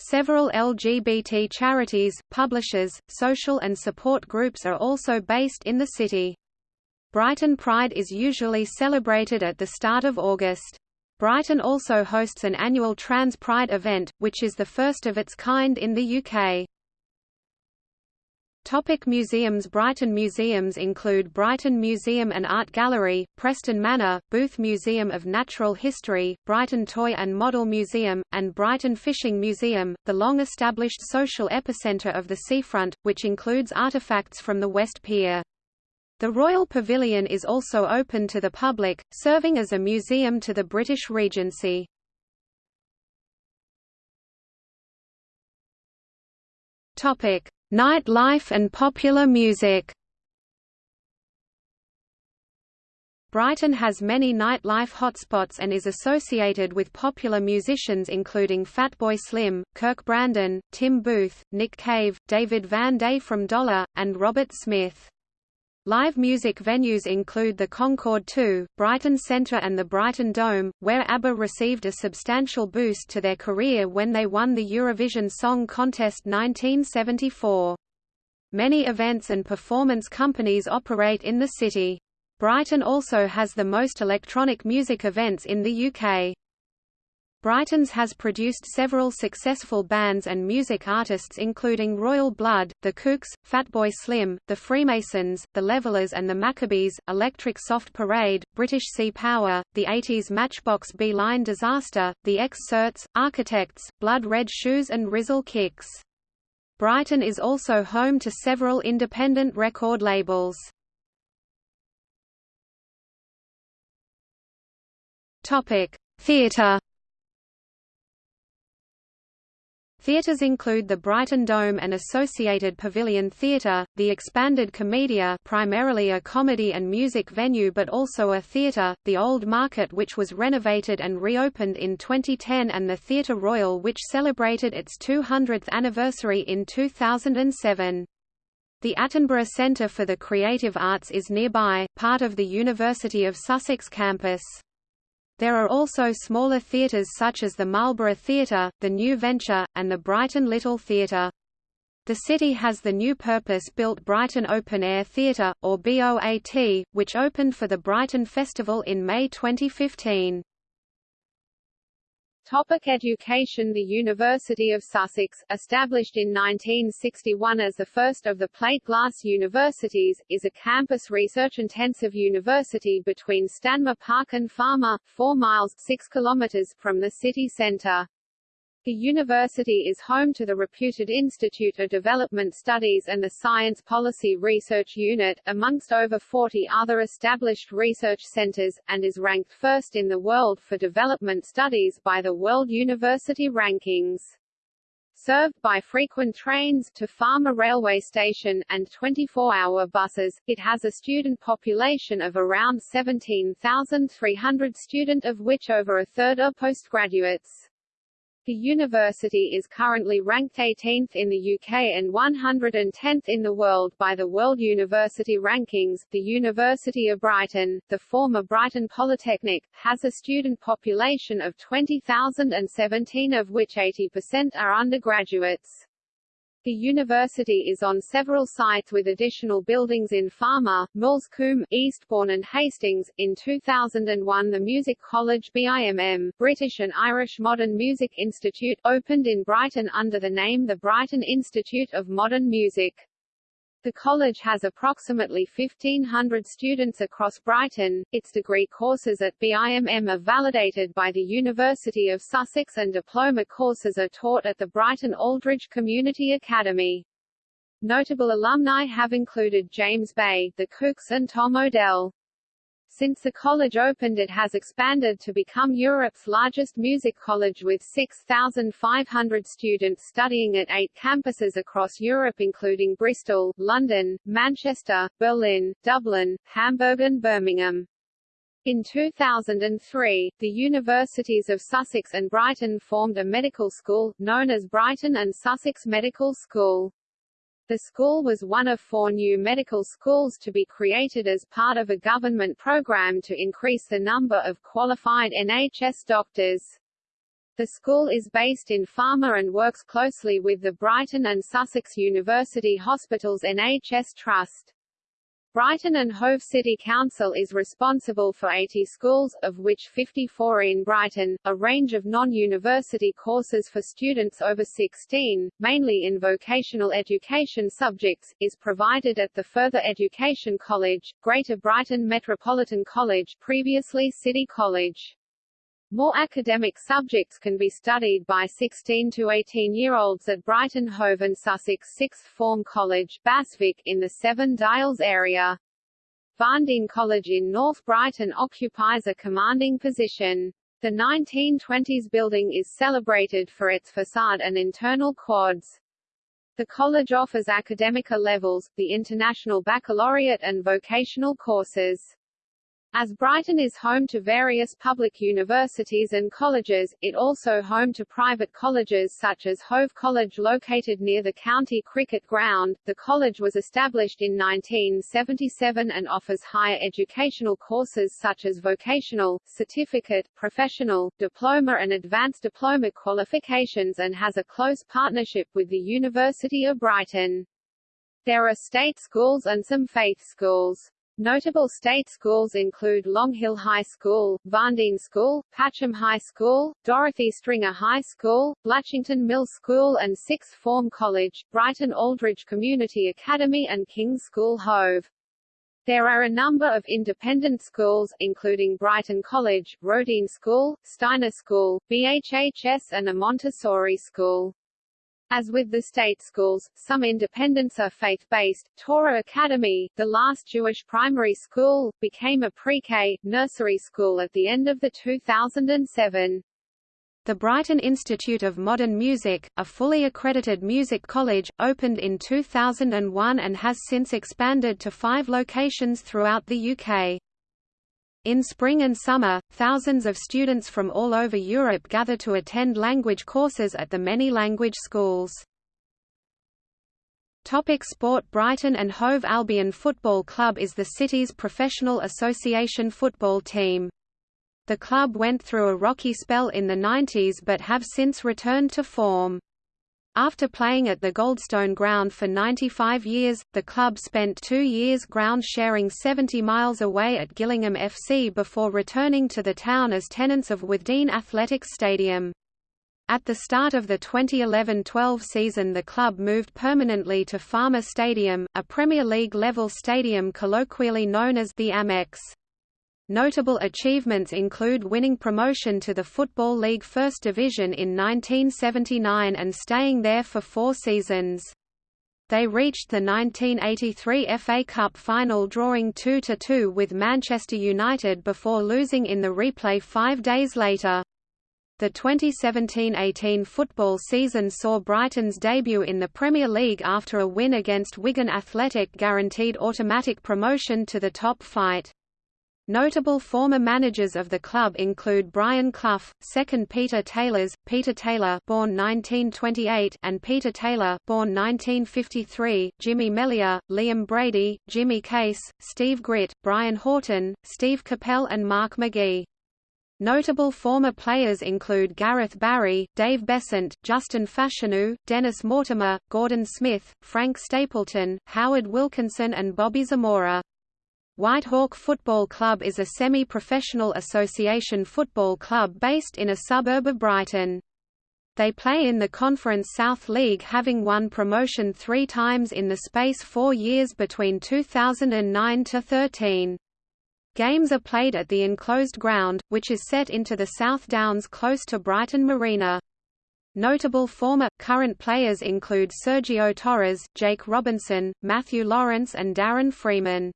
Several LGBT charities, publishers, social and support groups are also based in the city. Brighton Pride is usually celebrated at the start of August. Brighton also hosts an annual Trans Pride event, which is the first of its kind in the UK. Topic museums Brighton museums include Brighton Museum and Art Gallery, Preston Manor, Booth Museum of Natural History, Brighton Toy and Model Museum, and Brighton Fishing Museum, the long-established social epicentre of the seafront, which includes artefacts from the West Pier. The Royal Pavilion is also open to the public, serving as a museum to the British Regency. Topic: Nightlife and popular music Brighton has many nightlife hotspots and is associated with popular musicians including Fatboy Slim, Kirk Brandon, Tim Booth, Nick Cave, David Van Day from Dollar, and Robert Smith. Live music venues include the Concorde 2, Brighton Centre and the Brighton Dome, where ABBA received a substantial boost to their career when they won the Eurovision Song Contest 1974. Many events and performance companies operate in the city. Brighton also has the most electronic music events in the UK. Brightons has produced several successful bands and music artists including Royal Blood, The Kooks, Fatboy Slim, The Freemasons, The Levellers and The Maccabees, Electric Soft Parade, British Sea Power, The 80s Matchbox B-Line Disaster, The X-Certs, Architects, Blood Red Shoes and Rizzle Kicks. Brighton is also home to several independent record labels. Theatre Theatres include the Brighton Dome and associated Pavilion Theatre, the expanded Komedia primarily a comedy and music venue but also a theatre, the Old Market which was renovated and reopened in 2010 and the Theatre Royal which celebrated its 200th anniversary in 2007. The Attenborough Centre for the Creative Arts is nearby, part of the University of Sussex campus. There are also smaller theatres such as the Marlborough Theatre, the New Venture, and the Brighton Little Theatre. The city has the new purpose-built Brighton Open Air Theatre, or BOAT, which opened for the Brighton Festival in May 2015. Topic education The University of Sussex, established in 1961 as the first of the plate glass universities, is a campus research-intensive university between Stanmer Park and Falmer, 4 miles 6 kilometers from the city centre. The university is home to the reputed Institute of Development Studies and the Science Policy Research Unit, amongst over 40 other established research centers, and is ranked first in the world for development studies by the World University Rankings. Served by frequent trains to Falmer railway station and 24-hour buses, it has a student population of around 17,300 student of which over a third are postgraduates. The university is currently ranked 18th in the UK and 110th in the world by the World University Rankings. The University of Brighton, the former Brighton Polytechnic, has a student population of 20,017 of which 80% are undergraduates. The university is on several sites with additional buildings in Falmer, Coombe, Eastbourne and Hastings. In 2001 the Music College BIMM, British and Irish Modern Music Institute, opened in Brighton under the name the Brighton Institute of Modern Music. The college has approximately 1,500 students across Brighton. Its degree courses at BIMM are validated by the University of Sussex and diploma courses are taught at the Brighton Aldridge Community Academy. Notable alumni have included James Bay, the Kooks and Tom Odell. Since the college opened it has expanded to become Europe's largest music college with 6,500 students studying at eight campuses across Europe including Bristol, London, Manchester, Berlin, Dublin, Hamburg and Birmingham. In 2003, the Universities of Sussex and Brighton formed a medical school, known as Brighton and Sussex Medical School. The school was one of four new medical schools to be created as part of a government program to increase the number of qualified NHS doctors. The school is based in Falmer and works closely with the Brighton and Sussex University Hospitals NHS Trust. Brighton and Hove City Council is responsible for 80 schools, of which 54 in Brighton. A range of non-university courses for students over 16, mainly in vocational education subjects, is provided at the Further Education College, Greater Brighton Metropolitan College previously City College. More academic subjects can be studied by 16 to 18-year-olds at Brighton Hove and Sussex Sixth Form College BHASVIC in the Seven Dials area. Varndean College in North Brighton occupies a commanding position. The 1920s building is celebrated for its facade and internal quads. The college offers academic levels, the International Baccalaureate and vocational courses. As Brighton is home to various public universities and colleges, it also home to private colleges such as Hove College located near the county cricket ground. The college was established in 1977 and offers higher educational courses such as vocational, certificate, professional, diploma and advanced diploma qualifications and has a close partnership with the University of Brighton. There are state schools and some faith schools. Notable state schools include Longhill High School, Varndean School, Patcham High School, Dorothy Stringer High School, Blatchington Mill School and Sixth Form College, Brighton Aldridge Community Academy and King's School Hove. There are a number of independent schools, including Brighton College, Roedean School, Steiner School, BHHS and a Montessori school. As with the state schools, some independents are faith-based. Torah Academy, the last Jewish primary school, became a pre-K, nursery school at the end of the 2007. The Brighton Institute of Modern Music, a fully accredited music college, opened in 2001 and has since expanded to five locations throughout the UK. In spring and summer, thousands of students from all over Europe gather to attend language courses at the many language schools. Topic sport Brighton and Hove Albion Football Club is the city's professional association football team. The club went through a rocky spell in the 90s but have since returned to form. After playing at the Goldstone Ground for 95 years, the club spent two years ground sharing 70 miles away at Gillingham FC before returning to the town as tenants of Withdean Athletics Stadium. At the start of the 2011-12 season the club moved permanently to Falmer Stadium, a Premier League-level stadium colloquially known as the Amex. Notable achievements include winning promotion to the Football League First Division in 1979 and staying there for four seasons. They reached the 1983 FA Cup final drawing 2–2 with Manchester United before losing in the replay five days later. The 2017–18 football season saw Brighton's debut in the Premier League after a win against Wigan Athletic guaranteed automatic promotion to the top flight. Notable former managers of the club include Brian Clough, second Peter Taylors, Peter Taylor born 1928 and Peter Taylor born 1953, Jimmy Melia, Liam Brady, Jimmy Case, Steve Gritt, Brian Horton, Steve Coppell and Mark McGee. Notable former players include Gareth Barry, Dave Beasant, Justin Fashanu, Dennis Mortimer, Gordon Smith, Frank Stapleton, Howard Wilkinson and Bobby Zamora. Whitehawk Football Club is a semi-professional association football club based in a suburb of Brighton. They play in the Conference South League having won promotion three times in the space four years between 2009 to 13. Games are played at the enclosed ground, which is set into the South Downs close to Brighton Marina. Notable former, current players include Sergio Torres, Jake Robinson, Matthew Lawrence and Darren Freeman.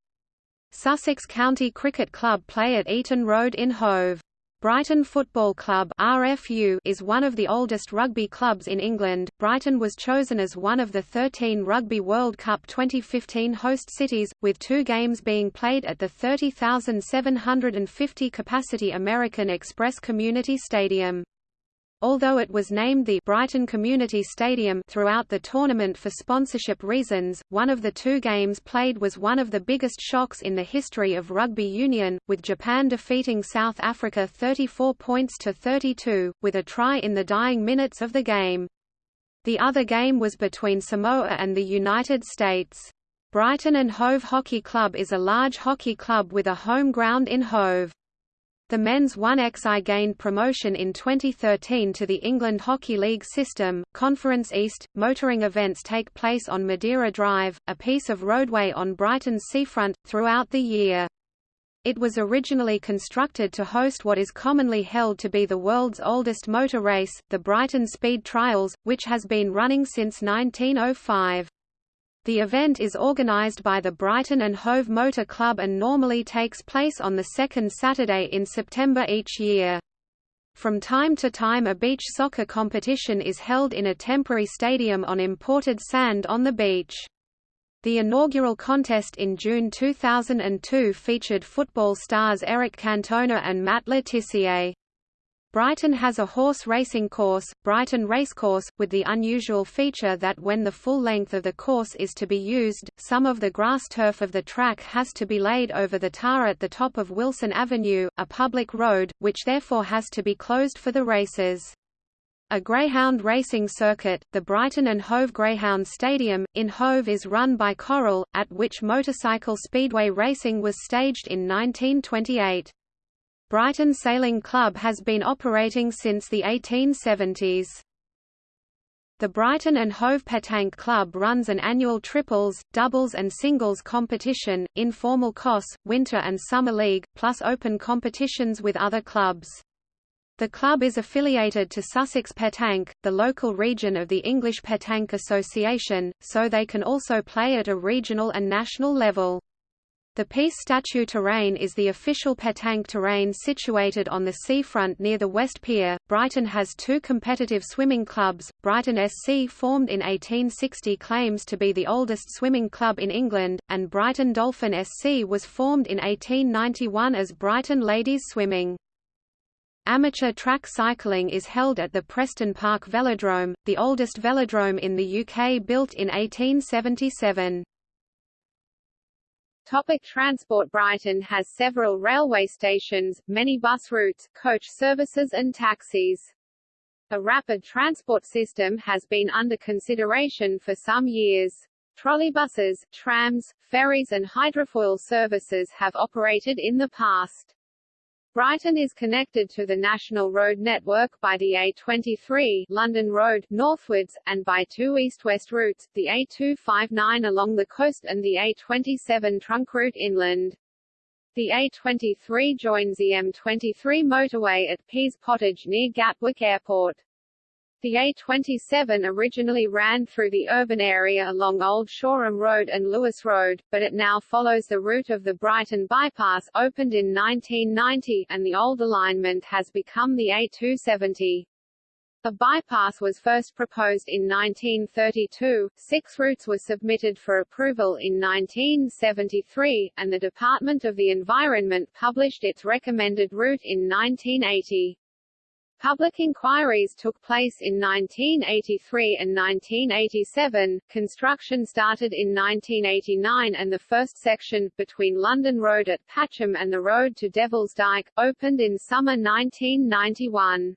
Sussex County Cricket Club play at Eaton Road in Hove. Brighton Football Club (RFU) is one of the oldest rugby clubs in England. Brighton was chosen as one of the 13 Rugby World Cup 2015 host cities, with two games being played at the 30,750 capacity American Express Community Stadium. Although it was named the Brighton Community Stadium throughout the tournament for sponsorship reasons, one of the two games played was one of the biggest shocks in the history of rugby union, with Japan defeating South Africa 34 points to 32, with a try in the dying minutes of the game. The other game was between Samoa and the United States. Brighton and Hove Hockey Club is a large hockey club with a home ground in Hove. The men's 1XI gained promotion in 2013 to the England Hockey League system. Conference East motoring events take place on Madeira Drive, a piece of roadway on Brighton's seafront, throughout the year. It was originally constructed to host what is commonly held to be the world's oldest motor race, the Brighton Speed Trials, which has been running since 1905. The event is organised by the Brighton and Hove Motor Club and normally takes place on the second Saturday in September each year. From time to time a beach soccer competition is held in a temporary stadium on imported sand on the beach. The inaugural contest in June 2002 featured football stars Eric Cantona and Matt Le Tissier. Brighton has a horse racing course, Brighton Racecourse, with the unusual feature that when the full length of the course is to be used, some of the grass turf of the track has to be laid over the tar at the top of Wilson Avenue, a public road, which therefore has to be closed for the races. A greyhound racing circuit, the Brighton and Hove Greyhound Stadium, in Hove is run by Coral, at which motorcycle speedway racing was staged in 1928. Brighton Sailing Club has been operating since the 1870s. The Brighton and Hove Petanque Club runs an annual triples, doubles and singles competition, informal COS, winter and summer league, plus open competitions with other clubs. The club is affiliated to Sussex Petanque, the local region of the English Petanque Association, so they can also play at a regional and national level. The Peace Statue Terrain is the official petanque terrain situated on the seafront near the West Pier. Brighton has two competitive swimming clubs. Brighton SC, formed in 1860, claims to be the oldest swimming club in England, and Brighton Dolphin SC was formed in 1891 as Brighton Ladies Swimming. Amateur track cycling is held at the Preston Park Velodrome, the oldest velodrome in the UK built in 1877. Topic transport Brighton has several railway stations, many bus routes, coach services and taxis. A rapid transport system has been under consideration for some years. Trolleybuses, trams, ferries and hydrofoil services have operated in the past. Brighton is connected to the national road network by the A23 London Road northwards, and by two east-west routes, the A259 along the coast and the A27 trunk route inland. The A23 joins the M23 motorway at Pease Pottage near Gatwick Airport. The A27 originally ran through the urban area along Old Shoreham Road and Lewes Road, but it now follows the route of the Brighton Bypass, opened in 1990, and the old alignment has become the A270. The bypass was first proposed in 1932, six routes were submitted for approval in 1973, and the Department of the Environment published its recommended route in 1980. Public inquiries took place in 1983 and 1987, construction started in 1989 and the first section, between London Road at Patcham and the road to Devil's Dyke, opened in summer 1991.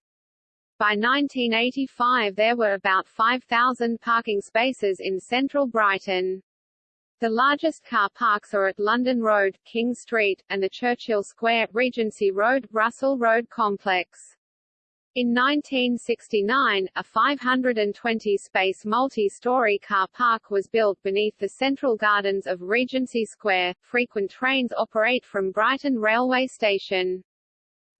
By 1985 there were about 5,000 parking spaces in central Brighton. The largest car parks are at London Road, King Street, and the Churchill Square, Regency Road, Russell Road complex. In 1969, a 520-space multi-story car park was built beneath the central gardens of Regency Square. Frequent trains operate from Brighton Railway Station.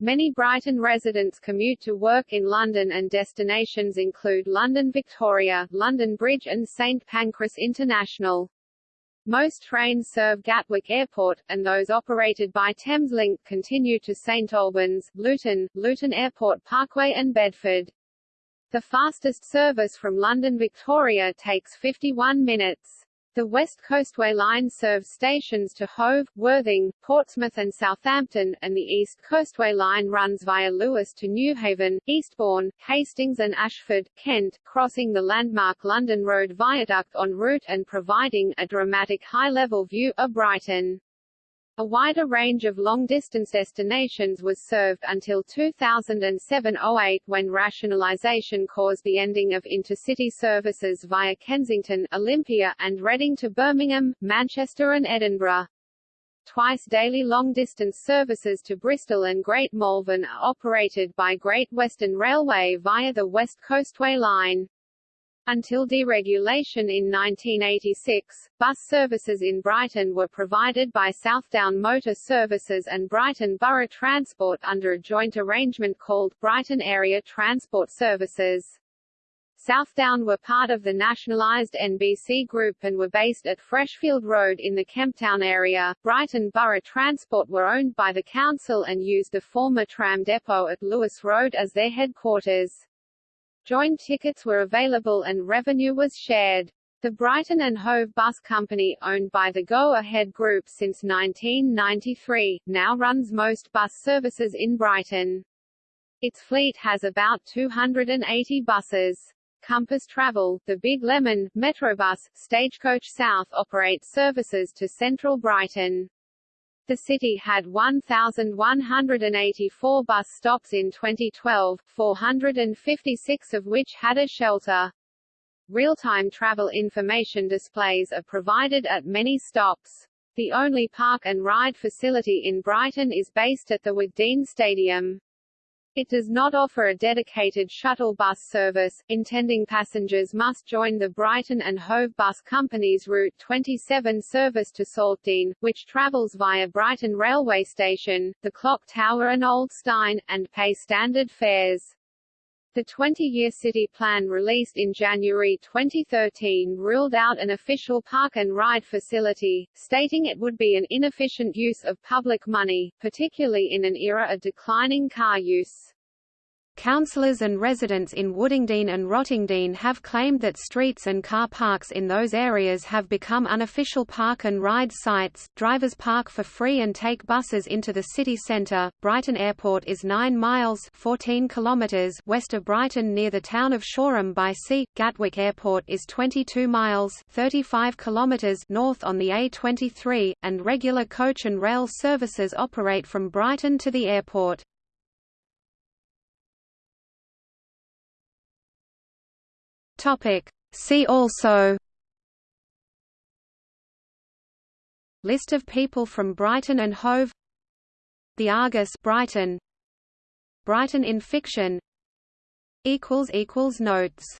Many Brighton residents commute to work in London and destinations include London Victoria, London Bridge and St Pancras International. Most trains serve Gatwick Airport, and those operated by Thameslink continue to St Albans, Luton, Luton Airport Parkway and Bedford. The fastest service from London Victoria takes 51 minutes. The West Coastway Line serves stations to Hove, Worthing, Portsmouth and Southampton, and the East Coastway Line runs via Lewes to Newhaven, Eastbourne, Hastings and Ashford, Kent, crossing the landmark London Road Viaduct en route and providing a dramatic high-level view of Brighton. A wider range of long-distance destinations was served until 2007–08 when rationalisation caused the ending of intercity services via Kensington, Olympia, and Reading to Birmingham, Manchester and Edinburgh. Twice daily long-distance services to Bristol and Great Malvern are operated by Great Western Railway via the West Coastway Line. Until deregulation in 1986, bus services in Brighton were provided by Southdown Motor Services and Brighton Borough Transport under a joint arrangement called Brighton Area Transport Services. Southdown were part of the nationalised NBC Group and were based at Freshfield Road in the Kemptown area. Brighton Borough Transport were owned by the council and used the former tram depot at Lewes Road as their headquarters. Joint tickets were available and revenue was shared. The Brighton and Hove Bus Company, owned by the Go Ahead Group since 1993, now runs most bus services in Brighton. Its fleet has about 280 buses. Compass Travel, the Big Lemon, Metrobus, Stagecoach South operate services to central Brighton. The city had 1,184 bus stops in 2012, 456 of which had a shelter. Real-time travel information displays are provided at many stops. The only park and ride facility in Brighton is based at the Withdean Stadium. It does not offer a dedicated shuttle bus service, intending passengers must join the Brighton and Hove Bus Company's Route 27 service to Saltdean, which travels via Brighton Railway Station, the Clock Tower and Old Steyne, and pay standard fares. The 20-year city plan released in January 2013 ruled out an official park and ride facility, stating it would be an inefficient use of public money, particularly in an era of declining car use. Councillors and residents in Woodingdean and Rottingdean have claimed that streets and car parks in those areas have become unofficial park and ride sites. Drivers park for free and take buses into the city centre. Brighton Airport is 9 miles (14 kilometers) west of Brighton near the town of Shoreham by sea. Gatwick Airport is 22 miles (35 kilometers) north on the A23, and regular coach and rail services operate from Brighton to the airport. Topic. See also List of people from Brighton and Hove The Argus Brighton Brighton in fiction Notes